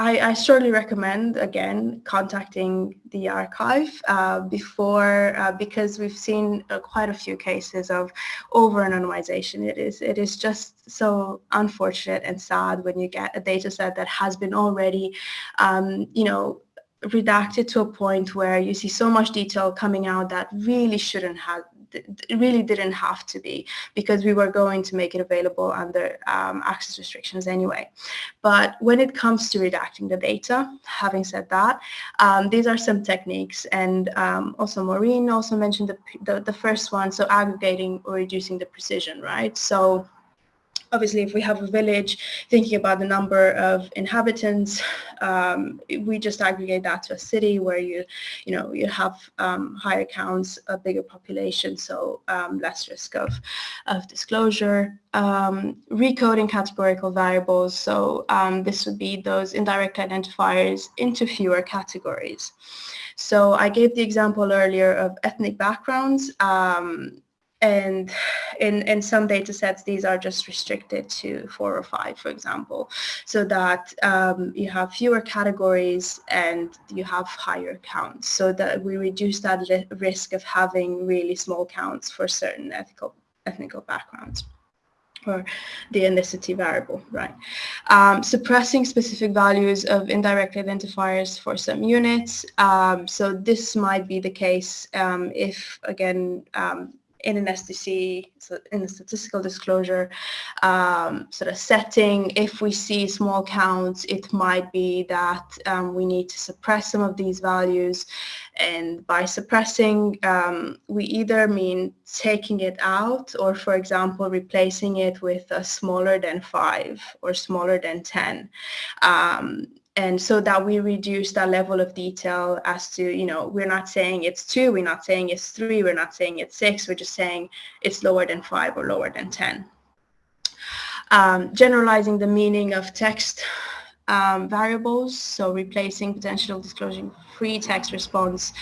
I, I strongly recommend, again, contacting the archive uh, before, uh, because we've seen uh, quite a few cases of over-anonymization. It is, it is just so unfortunate and sad when you get a data set that has been already, um, you know, redacted to a point where you see so much detail coming out that really shouldn't have it really didn't have to be because we were going to make it available under um, access restrictions anyway. But when it comes to redacting the data, having said that, um, these are some techniques and um, also Maureen also mentioned the, the, the first one, so aggregating or reducing the precision, right? So obviously if we have a village thinking about the number of inhabitants um, we just aggregate that to a city where you you know you have um, higher counts a bigger population so um, less risk of of disclosure. Um, recoding categorical variables so um, this would be those indirect identifiers into fewer categories. So I gave the example earlier of ethnic backgrounds um, and in, in some data sets, these are just restricted to four or five, for example, so that um, you have fewer categories and you have higher counts so that we reduce that risk of having really small counts for certain ethical, ethnical backgrounds or the ethnicity variable, right? Um, suppressing specific values of indirect identifiers for some units. Um, so this might be the case um, if, again, um, in an SDC, so in the statistical disclosure um, sort of setting, if we see small counts, it might be that um, we need to suppress some of these values. And by suppressing, um, we either mean taking it out or, for example, replacing it with a smaller than 5 or smaller than 10 um, and so that we reduce that level of detail as to, you know, we're not saying it's two, we're not saying it's three, we're not saying it's six, we're just saying it's lower than five or lower than 10. Um, generalizing the meaning of text um, variables, so replacing potential disclosure free text response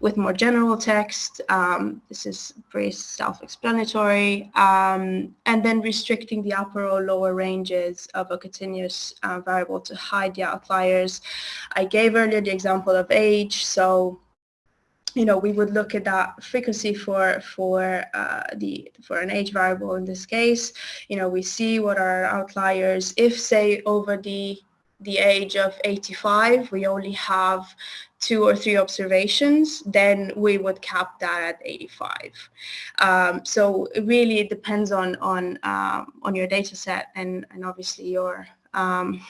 with more general text. Um, this is pretty self-explanatory. Um, and then restricting the upper or lower ranges of a continuous uh, variable to hide the outliers. I gave earlier the example of age, so you know, we would look at that frequency for for uh, the for an age variable in this case. You know, we see what are outliers. If say over the the age of 85, we only have two or three observations, then we would cap that at 85. Um, so it really depends on on um, on your data set and and obviously your um,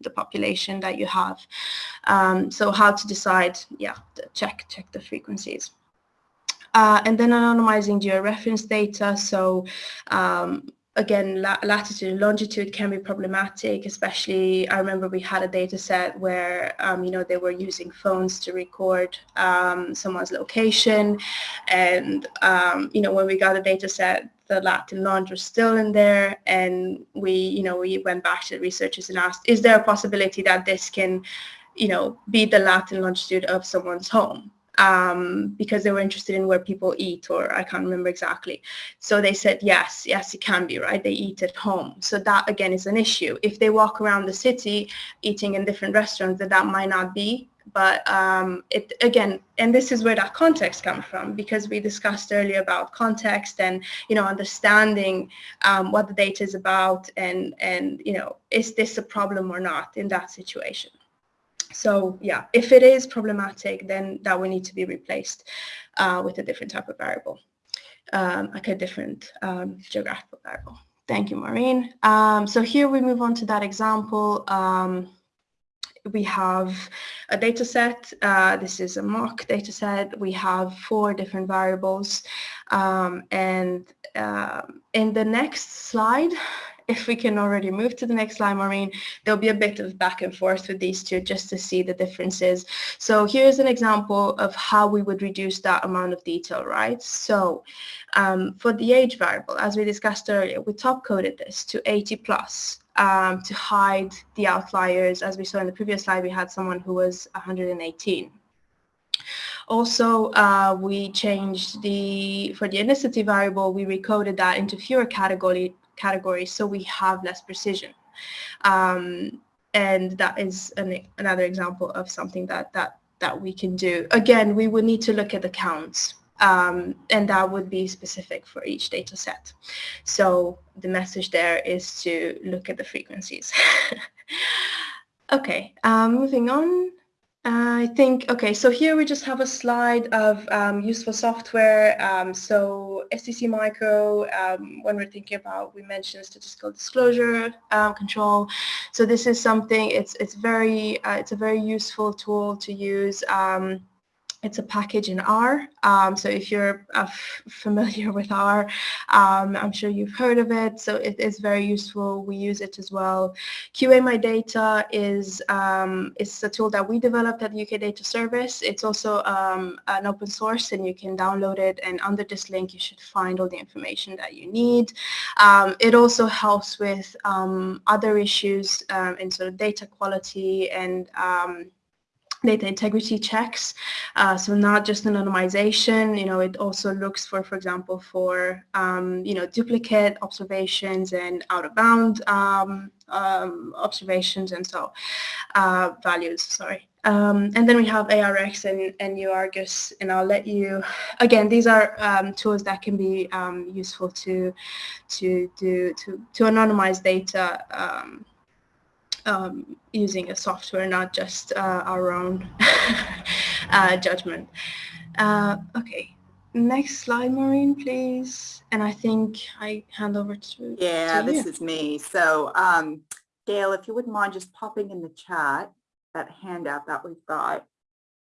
the population that you have. Um, so how to decide? Yeah, check check the frequencies. Uh, and then anonymizing georeference data. So um, again, la latitude and longitude can be problematic, especially I remember we had a data set where, um, you know, they were using phones to record um, someone's location. And, um, you know, when we got a data set, the lat and long was still in there. And we, you know, we went back to the researchers and asked, is there a possibility that this can, you know, be the lat and longitude of someone's home? Um, because they were interested in where people eat or I can't remember exactly. So they said, yes, yes, it can be, right? They eat at home. So that again is an issue. If they walk around the city eating in different restaurants, that that might not be. But um, it again, and this is where that context comes from because we discussed earlier about context and you know understanding um, what the data is about and and you know is this a problem or not in that situation. So yeah, if it is problematic, then that will need to be replaced uh, with a different type of variable, um, like a different um, geographical variable. Thank you, Maureen. Um, so here we move on to that example. Um, we have a data set. Uh, this is a mock data set. We have four different variables. Um, and uh, in the next slide, if we can already move to the next slide, Maureen, there'll be a bit of back and forth with these two just to see the differences. So here's an example of how we would reduce that amount of detail, right? So um, for the age variable, as we discussed earlier, we top coded this to 80 plus um, to hide the outliers. As we saw in the previous slide, we had someone who was 118. Also, uh, we changed the, for the ethnicity variable, we recoded that into fewer category, categories so we have less precision. Um, and that is an, another example of something that, that, that we can do. Again, we would need to look at the counts um, and that would be specific for each data set. So the message there is to look at the frequencies. okay, um, moving on. I think, okay, so here we just have a slide of um, useful software. Um, so sdcMicro, um, when we're thinking about, we mentioned statistical disclosure um, control. So this is something, it's, it's very, uh, it's a very useful tool to use. It's a package in R. Um, so if you're uh, familiar with R, um, I'm sure you've heard of it. So it is very useful. We use it as well. QA My Data is um, it's a tool that we developed at UK Data Service. It's also um, an open source and you can download it. And under this link, you should find all the information that you need. Um, it also helps with um, other issues in sort of data quality and data integrity checks. Uh, so not just anonymization, you know, it also looks for, for example, for, um, you know, duplicate observations and out of bound um, um, observations and so uh, values, sorry. Um, and then we have ARX and, and UArgus, and I'll let you, again, these are um, tools that can be um, useful to, to, do, to, to anonymize data um, using a software, not just uh, our own uh, judgment. Uh, okay, next slide, Maureen, please. And I think I hand over to Yeah, to this is me. So um, Gail, if you wouldn't mind just popping in the chat that handout that we've got,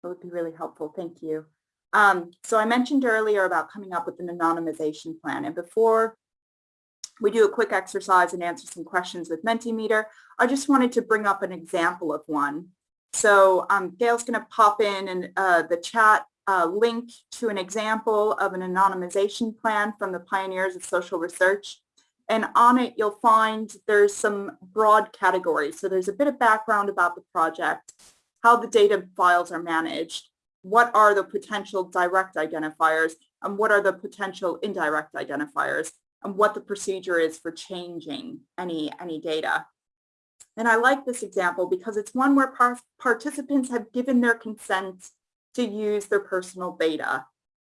that would be really helpful. Thank you. Um, so I mentioned earlier about coming up with an anonymization plan. And before we do a quick exercise and answer some questions with Mentimeter. I just wanted to bring up an example of one. So um, Gail's going to pop in and uh, the chat uh, link to an example of an anonymization plan from the Pioneers of Social Research. And on it, you'll find there's some broad categories. So there's a bit of background about the project, how the data files are managed, what are the potential direct identifiers, and what are the potential indirect identifiers and what the procedure is for changing any, any data. And I like this example because it's one where par participants have given their consent to use their personal data.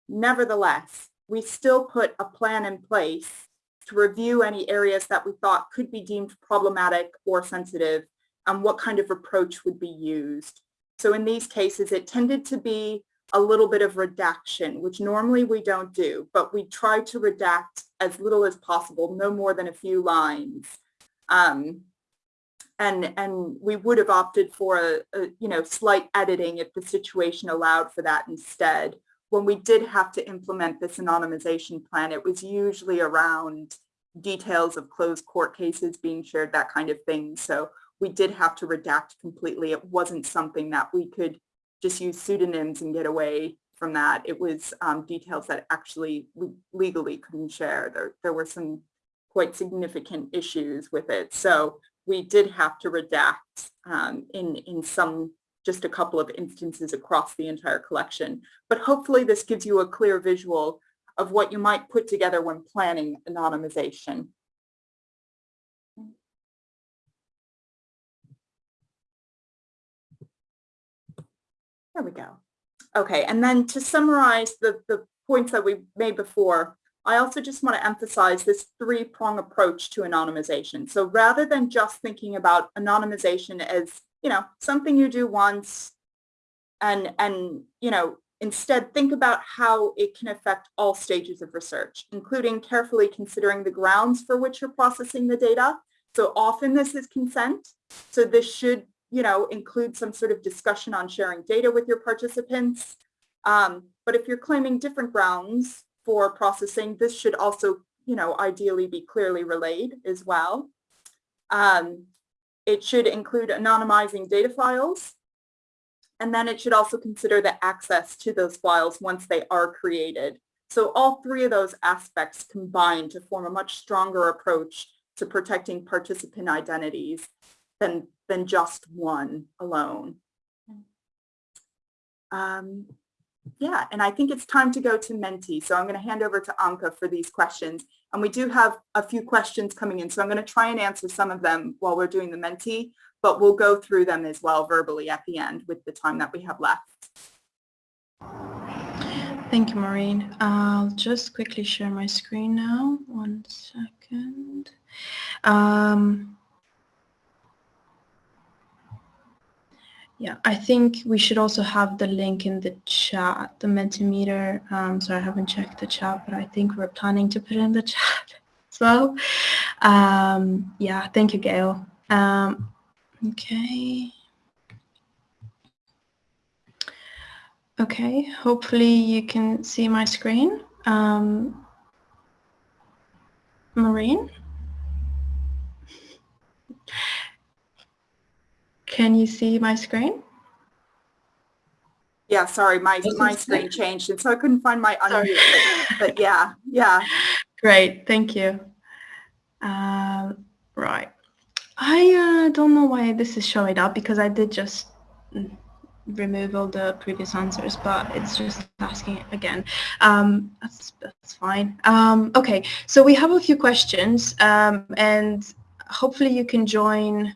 Nevertheless, we still put a plan in place to review any areas that we thought could be deemed problematic or sensitive and what kind of approach would be used. So in these cases, it tended to be a little bit of redaction, which normally we don't do, but we try to redact as little as possible, no more than a few lines. Um, and, and we would have opted for a, a, you know, slight editing if the situation allowed for that instead. When we did have to implement this anonymization plan, it was usually around details of closed court cases being shared, that kind of thing. So we did have to redact completely. It wasn't something that we could just use pseudonyms and get away from that. It was um, details that actually legally couldn't share. There, there were some quite significant issues with it. So we did have to redact um, in, in some, just a couple of instances across the entire collection. But hopefully this gives you a clear visual of what you might put together when planning anonymization. There we go. Okay, and then to summarize the, the points that we made before, I also just want to emphasize this three-prong approach to anonymization. So rather than just thinking about anonymization as you know, something you do once and, and, you know, instead think about how it can affect all stages of research, including carefully considering the grounds for which you're processing the data. So often this is consent. So this should, you know, include some sort of discussion on sharing data with your participants. Um, but if you're claiming different grounds for processing, this should also, you know, ideally be clearly relayed as well. Um, it should include anonymizing data files. And then it should also consider the access to those files once they are created. So all three of those aspects combine to form a much stronger approach to protecting participant identities than, than just one alone. Um, yeah, and I think it's time to go to Menti. So I'm going to hand over to Anka for these questions. And we do have a few questions coming in, so I'm going to try and answer some of them while we're doing the Menti, but we'll go through them as well verbally at the end with the time that we have left. Thank you, Maureen. I'll just quickly share my screen now. One second. Um, Yeah, I think we should also have the link in the chat, the Mentimeter. Um, so I haven't checked the chat, but I think we're planning to put in the chat as well. Um, yeah, thank you, Gail. Um, okay. Okay, hopefully you can see my screen. Um, Maureen? Can you see my screen? Yeah, sorry, my, my screen changed and so I couldn't find my unmute, but, but yeah, yeah. Great, thank you. Um, right. I uh, don't know why this is showing up because I did just remove all the previous answers, but it's just asking again. Um, that's, that's fine. Um, okay, so we have a few questions um, and hopefully you can join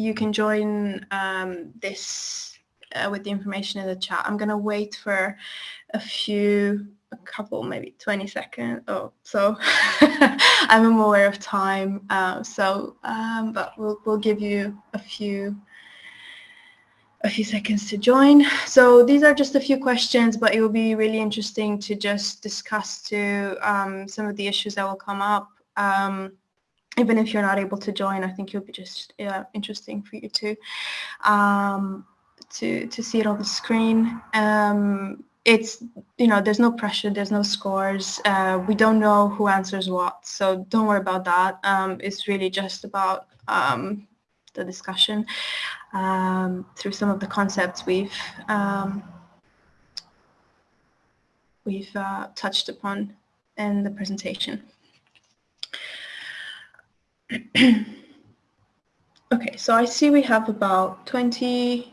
you can join um, this uh, with the information in the chat. I'm going to wait for a few, a couple, maybe 20 seconds. Oh, so I'm aware of time. Uh, so, um, but we'll, we'll give you a few a few seconds to join. So these are just a few questions, but it will be really interesting to just discuss to um, some of the issues that will come up. Um, even if you're not able to join, I think it'll be just interesting for you to um, to to see it on the screen. Um, it's you know there's no pressure, there's no scores. Uh, we don't know who answers what, so don't worry about that. Um, it's really just about um, the discussion um, through some of the concepts we've um, we've uh, touched upon in the presentation. okay, so I see we have about 20,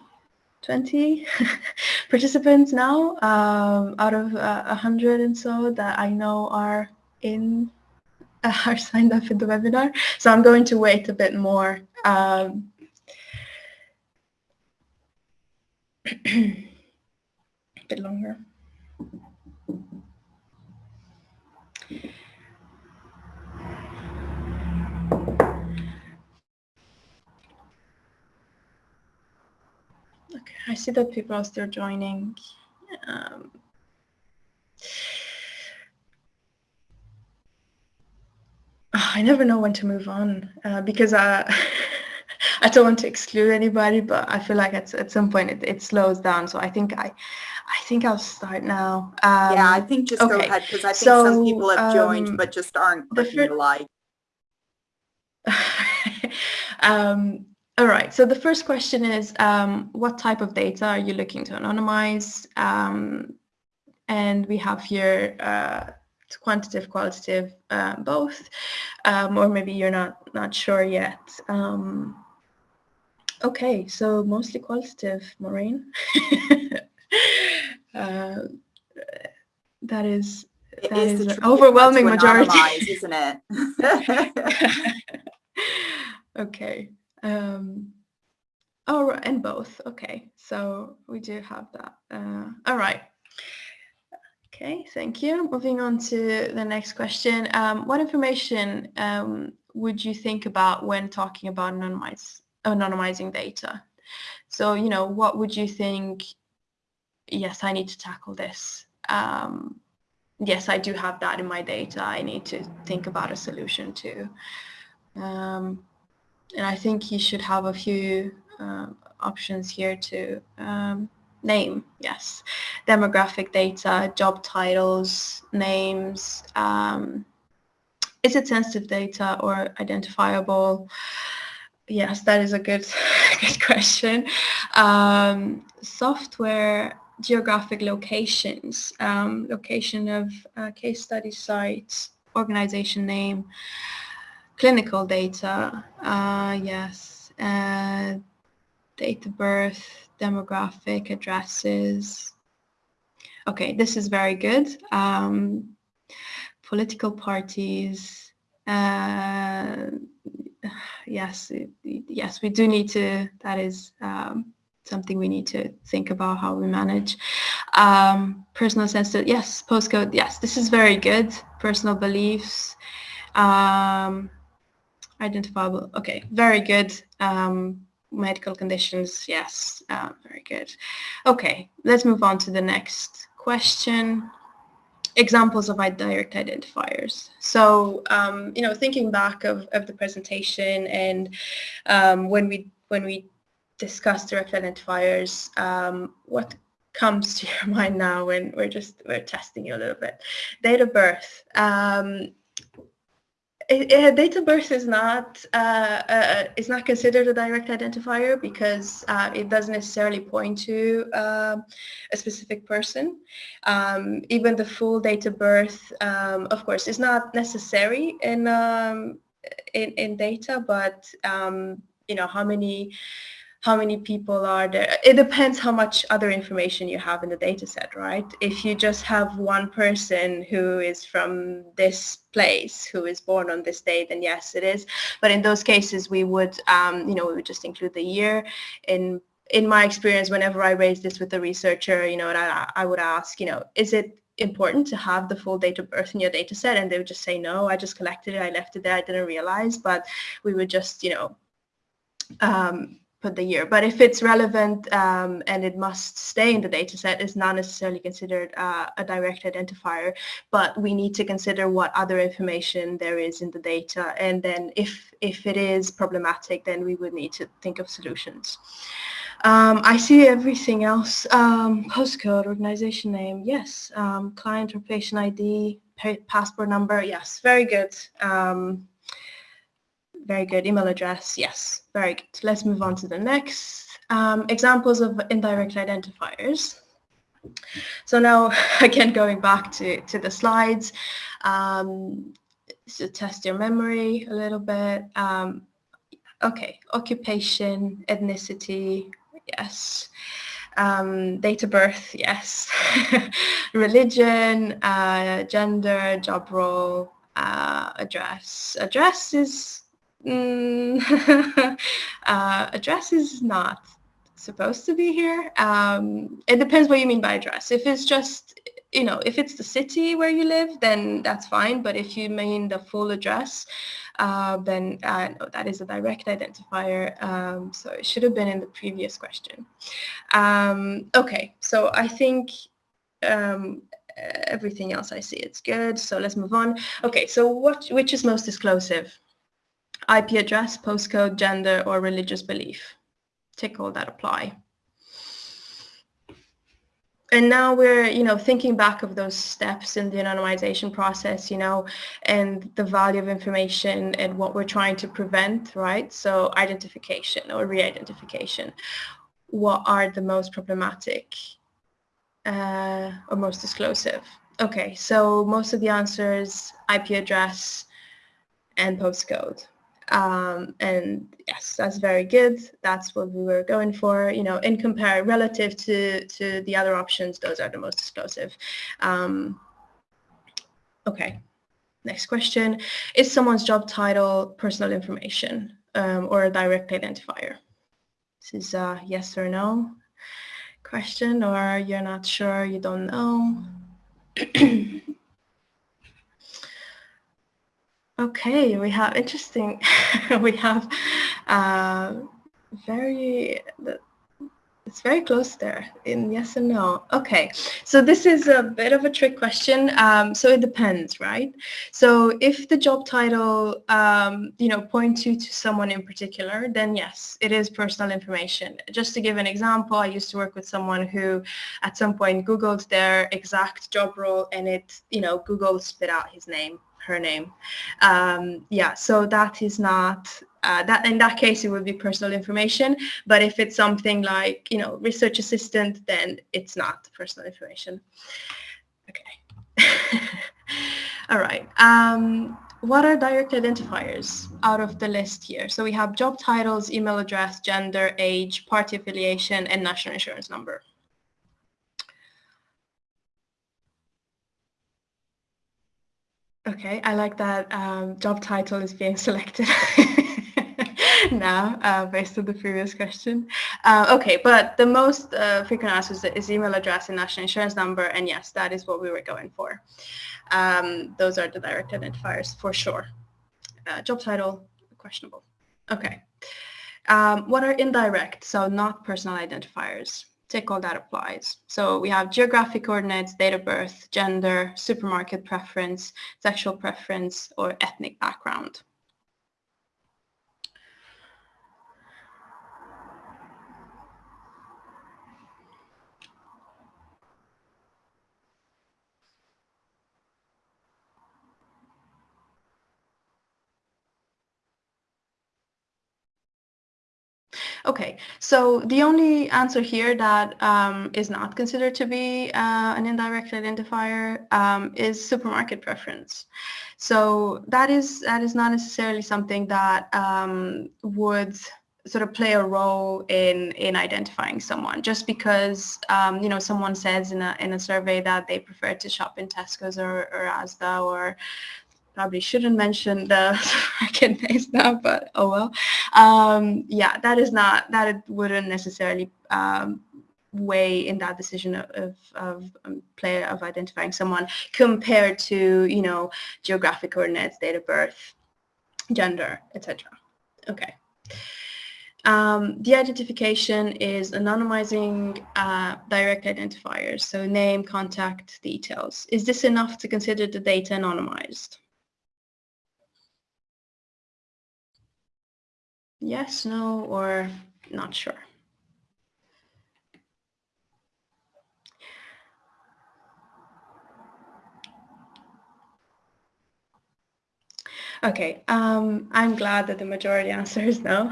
20 participants now um, out of uh, 100 and so that I know are in are signed up in the webinar. So I'm going to wait a bit more. Um, a bit longer. Okay, I see that people are still joining. Um, I never know when to move on uh, because I, I don't want to exclude anybody, but I feel like at, at some point it, it slows down. So I think I, I think I'll start now. Um, yeah, I think just okay. go ahead because I think so, some people have joined um, but just aren't clicking the like. um, all right, so the first question is, um, what type of data are you looking to anonymize? Um, and we have here uh, quantitative, qualitative, uh, both, um, or maybe you're not, not sure yet. Um, okay, so mostly qualitative, Maureen. uh, that is, it that is, is an overwhelming majority. isn't it? okay. Um, oh, and both. Okay, so we do have that. Uh, all right. Okay, thank you. Moving on to the next question. Um, what information um, would you think about when talking about anonymize, anonymizing data? So, you know, what would you think? Yes, I need to tackle this. Um, yes, I do have that in my data. I need to think about a solution to. Um, and I think you should have a few uh, options here to um, name, yes. Demographic data, job titles, names. Um, is it sensitive data or identifiable? Yes, that is a good, good question. Um, software geographic locations, um, location of uh, case study sites, organization name, clinical data, uh, yes, uh, date of birth, demographic, addresses. Okay, this is very good. Um, political parties, uh, yes, yes, we do need to, that is um, something we need to think about how we manage. Um, personal sensitive, yes, postcode, yes, this is very good. Personal beliefs, um, identifiable, okay, very good. Um, medical conditions, yes, uh, very good. Okay, let's move on to the next question. Examples of direct identifiers. So, um, you know, thinking back of, of the presentation and um, when we when we discuss direct identifiers, um, what comes to your mind now when we're just we're testing you a little bit? Date of birth. Um, of birth is not uh, uh, is not considered a direct identifier because uh, it doesn't necessarily point to um, a specific person. Um, even the full date of birth, um, of course, is not necessary in um, in, in data, but um, you know how many how many people are there. It depends how much other information you have in the data set, right? If you just have one person who is from this place, who is born on this day, then yes, it is. But in those cases, we would, um, you know, we would just include the year. In in my experience, whenever I raise this with a researcher, you know, I, I would ask, you know, is it important to have the full date of birth in your data set? And they would just say, no, I just collected it, I left it there, I didn't realize. But we would just, you know, um, put the year. But if it's relevant um, and it must stay in the data set, it's not necessarily considered uh, a direct identifier, but we need to consider what other information there is in the data. And then if, if it is problematic, then we would need to think of solutions. Um, I see everything else. Um, postcode, organization name, yes. Um, client or patient ID, passport number, yes, very good. Very good. Email address, yes. Very good. Let's move on to the next. Um, examples of indirect identifiers. So now, again, going back to, to the slides, um, to test your memory a little bit. Um, okay, occupation, ethnicity, yes. Um, date of birth, yes. Religion, uh, gender, job role, uh, address. Address is Mm, uh, address is not supposed to be here. Um, it depends what you mean by address. If it's just, you know, if it's the city where you live, then that's fine. But if you mean the full address, uh, then uh, no, that is a direct identifier. Um, so it should have been in the previous question. Um, okay, so I think um, everything else I see it's good. So let's move on. Okay, so what which is most disclosive? IP address, postcode, gender, or religious belief. Tick all that apply. And now we're, you know, thinking back of those steps in the anonymization process, you know, and the value of information and what we're trying to prevent, right? So identification or re-identification. What are the most problematic uh, or most disclosive? Okay, so most of the answers, IP address and postcode. Um, and yes, that's very good. That's what we were going for. You know, in compare relative to to the other options, those are the most disclosive. Um, okay. Next question: Is someone's job title personal information um, or a direct identifier? This is a yes or no question, or you're not sure, you don't know. Okay, we have interesting. we have uh, very, it's very close there in yes and no. Okay, so this is a bit of a trick question. Um, so it depends, right? So if the job title, um, you know, points you to someone in particular, then yes, it is personal information. Just to give an example, I used to work with someone who at some point Googled their exact job role and it, you know, Google spit out his name her name. Um, yeah, so that is not uh, that in that case it would be personal information but if it's something like you know research assistant then it's not personal information. Okay. All right um, what are direct identifiers out of the list here? So we have job titles email address gender age party affiliation and national insurance number Okay, I like that um, job title is being selected. now uh, based on the previous question. Uh, okay, but the most uh, frequent answers is email address and national insurance number, and yes, that is what we were going for. Um, those are the direct identifiers for sure. Uh, job title, questionable. Okay. Um, what are indirect, so not personal identifiers? Tick all that applies. So we have geographic coordinates, date of birth, gender, supermarket preference, sexual preference, or ethnic background. Okay, so the only answer here that um, is not considered to be uh, an indirect identifier um, is supermarket preference. So that is that is not necessarily something that um, would sort of play a role in in identifying someone just because um, you know someone says in a in a survey that they prefer to shop in Tesco's or, or Asda or probably shouldn't mention the second names now, but oh well. Um, yeah, that is not, that it wouldn't necessarily um, weigh in that decision of, of, of um, player of identifying someone compared to, you know, geographic coordinates, date of birth, gender, etc. Okay. Um, de-identification is anonymizing uh, direct identifiers, so name, contact details. Is this enough to consider the data anonymized? Yes, no, or not sure. Okay, um, I'm glad that the majority answer is no,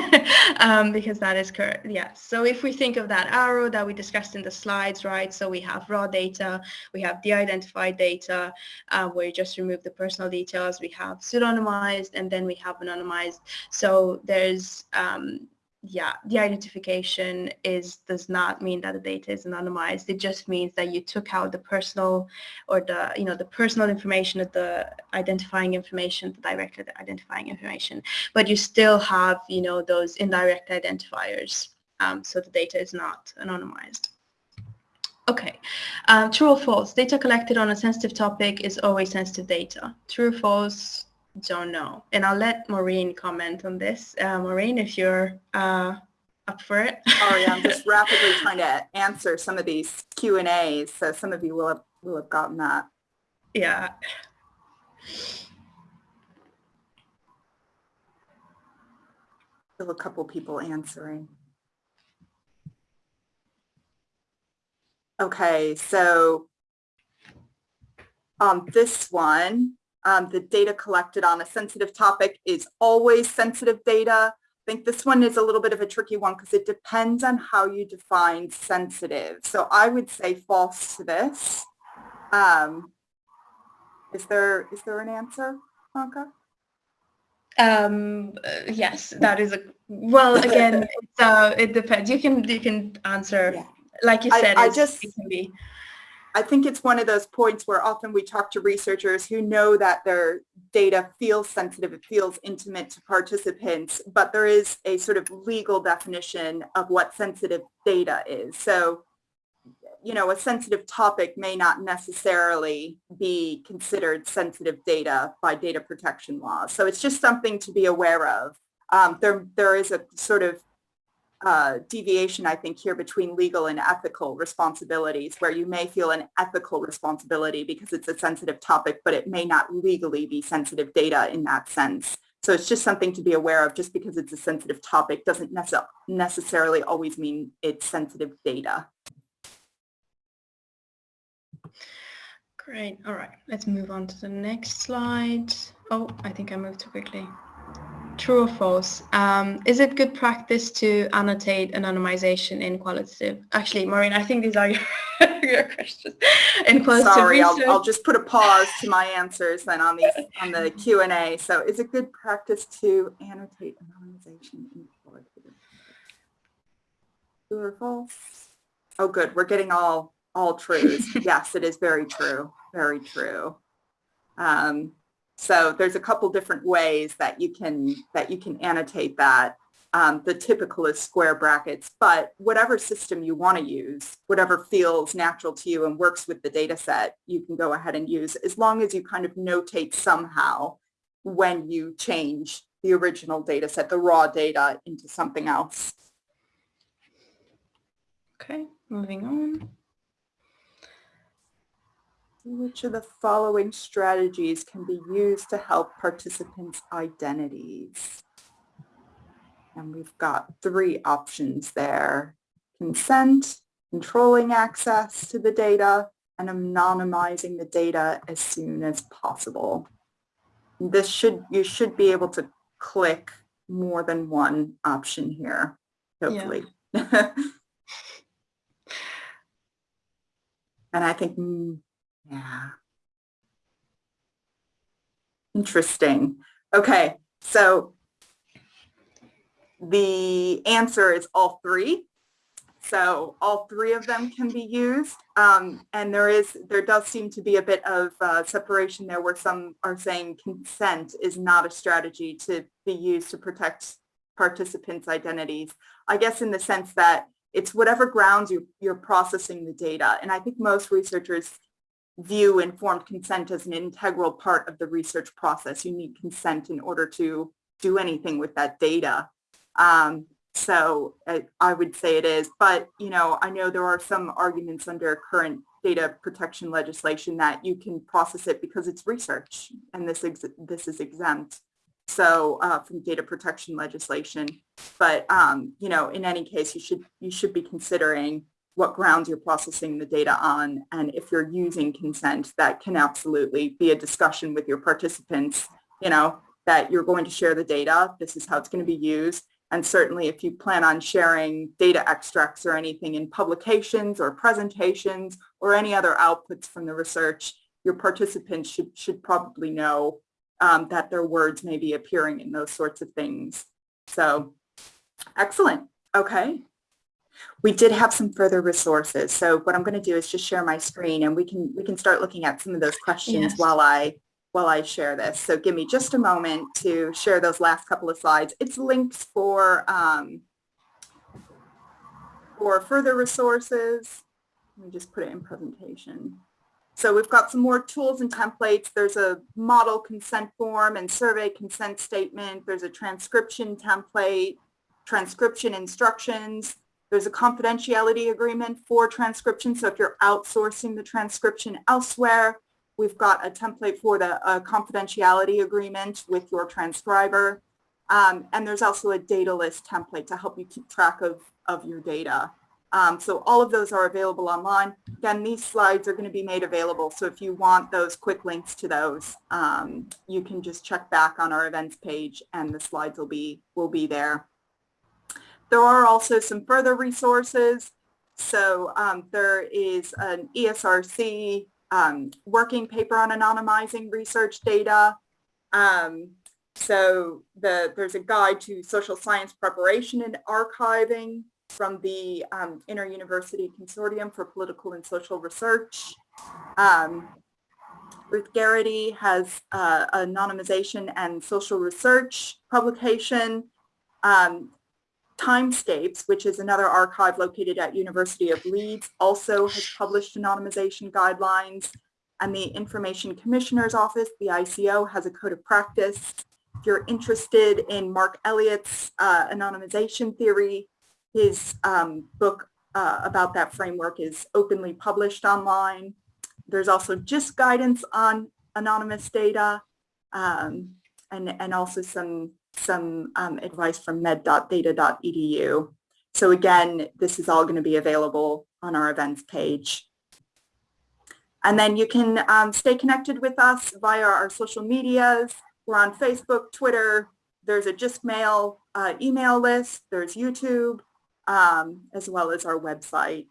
um, because that is correct. Yes. So if we think of that arrow that we discussed in the slides, right? So we have raw data, we have de-identified data, uh, where you just remove the personal details. We have pseudonymized, and then we have anonymized. So there's um, yeah, de-identification is does not mean that the data is anonymized. It just means that you took out the personal or the you know the personal information of the identifying information, the direct identifying information, but you still have you know those indirect identifiers. Um, so the data is not anonymized. Okay, um, true or false? Data collected on a sensitive topic is always sensitive data. True or false? Don't know. And I'll let Maureen comment on this. Uh, Maureen, if you're uh, up for it. Sorry, I'm just rapidly trying to answer some of these Q and A's, so some of you will have will have gotten that. Yeah. Still a couple people answering. Okay, so um, this one, um, the data collected on a sensitive topic is always sensitive data. I think this one is a little bit of a tricky one because it depends on how you define sensitive. So I would say false to this. Um, is there is there an answer, Anka? Um, uh, yes, that is a well. Again, uh, it depends. You can you can answer yeah. like you said. I, I just it can be. I think it's one of those points where often we talk to researchers who know that their data feels sensitive, it feels intimate to participants, but there is a sort of legal definition of what sensitive data is. So, you know, a sensitive topic may not necessarily be considered sensitive data by data protection laws. So it's just something to be aware of. Um, there, there is a sort of uh, deviation, I think, here between legal and ethical responsibilities, where you may feel an ethical responsibility because it's a sensitive topic, but it may not legally be sensitive data in that sense. So it's just something to be aware of. Just because it's a sensitive topic doesn't necess necessarily always mean it's sensitive data. Great. All right. Let's move on to the next slide. Oh, I think I moved too quickly. True or false? Um, is it good practice to annotate anonymization in qualitative? Actually, Maureen, I think these are your, your questions. In qualitative Sorry, I'll. I'll just put a pause to my answers then on these on the Q and A. So, is it good practice to annotate anonymization in qualitative? True or false? Oh, good. We're getting all all truths. yes, it is very true. Very true. Um, so there's a couple different ways that you can that you can annotate that. Um, the typical is square brackets, but whatever system you want to use, whatever feels natural to you and works with the data set, you can go ahead and use as long as you kind of notate somehow when you change the original data set, the raw data into something else. Okay, moving on. Which of the following strategies can be used to help participants' identities? And we've got three options there. Consent, controlling access to the data, and anonymizing the data as soon as possible. This should, you should be able to click more than one option here, hopefully. and I think yeah. Interesting. Okay, so the answer is all three. So all three of them can be used. Um, and there is, there does seem to be a bit of uh, separation there where some are saying consent is not a strategy to be used to protect participants' identities. I guess in the sense that it's whatever grounds you, you're processing the data. And I think most researchers view informed consent as an integral part of the research process. You need consent in order to do anything with that data. Um, so I, I, would say it is, but you know, I know there are some arguments under current data protection legislation that you can process it because it's research and this, this is exempt. So uh, from data protection legislation, but um, you know, in any case, you should you should be considering what grounds you're processing the data on. And if you're using consent, that can absolutely be a discussion with your participants, you know, that you're going to share the data. This is how it's going to be used. And certainly if you plan on sharing data extracts or anything in publications or presentations or any other outputs from the research, your participants should, should probably know um, that their words may be appearing in those sorts of things. So excellent. Okay. We did have some further resources. So what I'm going to do is just share my screen and we can we can start looking at some of those questions yes. while I while I share this. So give me just a moment to share those last couple of slides. It's links for um, for further resources. Let me just put it in presentation. So we've got some more tools and templates. There's a model consent form and survey consent statement. There's a transcription template, transcription instructions, there's a confidentiality agreement for transcription. So if you're outsourcing the transcription elsewhere, we've got a template for the confidentiality agreement with your transcriber. Um, and there's also a data list template to help you keep track of, of your data. Um, so all of those are available online. Again, these slides are going to be made available. So if you want those quick links to those, um, you can just check back on our events page and the slides will be, will be there. There are also some further resources. So um, there is an ESRC um, working paper on anonymizing research data. Um, so the, there's a guide to social science preparation and archiving from the um, Inter-University Consortium for Political and Social Research. Um, Ruth Garrity has uh, anonymization and social research publication. Um, Timescapes, which is another archive located at University of Leeds, also has published anonymization guidelines. And the Information Commissioner's Office, the ICO, has a code of practice. If you're interested in Mark Elliot's uh, anonymization theory, his um, book uh, about that framework is openly published online. There's also just guidance on anonymous data um, and, and also some, some um, advice from med.data.edu. So again, this is all going to be available on our events page. And then you can um, stay connected with us via our social medias. We're on Facebook, Twitter. There's a JISCMail uh, email list. There's YouTube, um, as well as our website.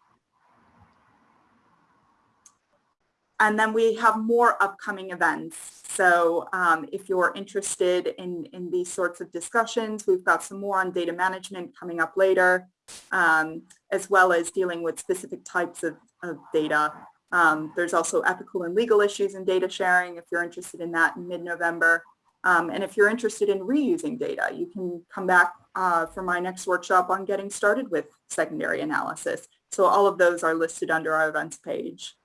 And then we have more upcoming events. So um, if you're interested in, in these sorts of discussions, we've got some more on data management coming up later, um, as well as dealing with specific types of, of data. Um, there's also ethical and legal issues in data sharing if you're interested in that in mid-November. Um, and if you're interested in reusing data, you can come back uh, for my next workshop on getting started with secondary analysis. So all of those are listed under our events page.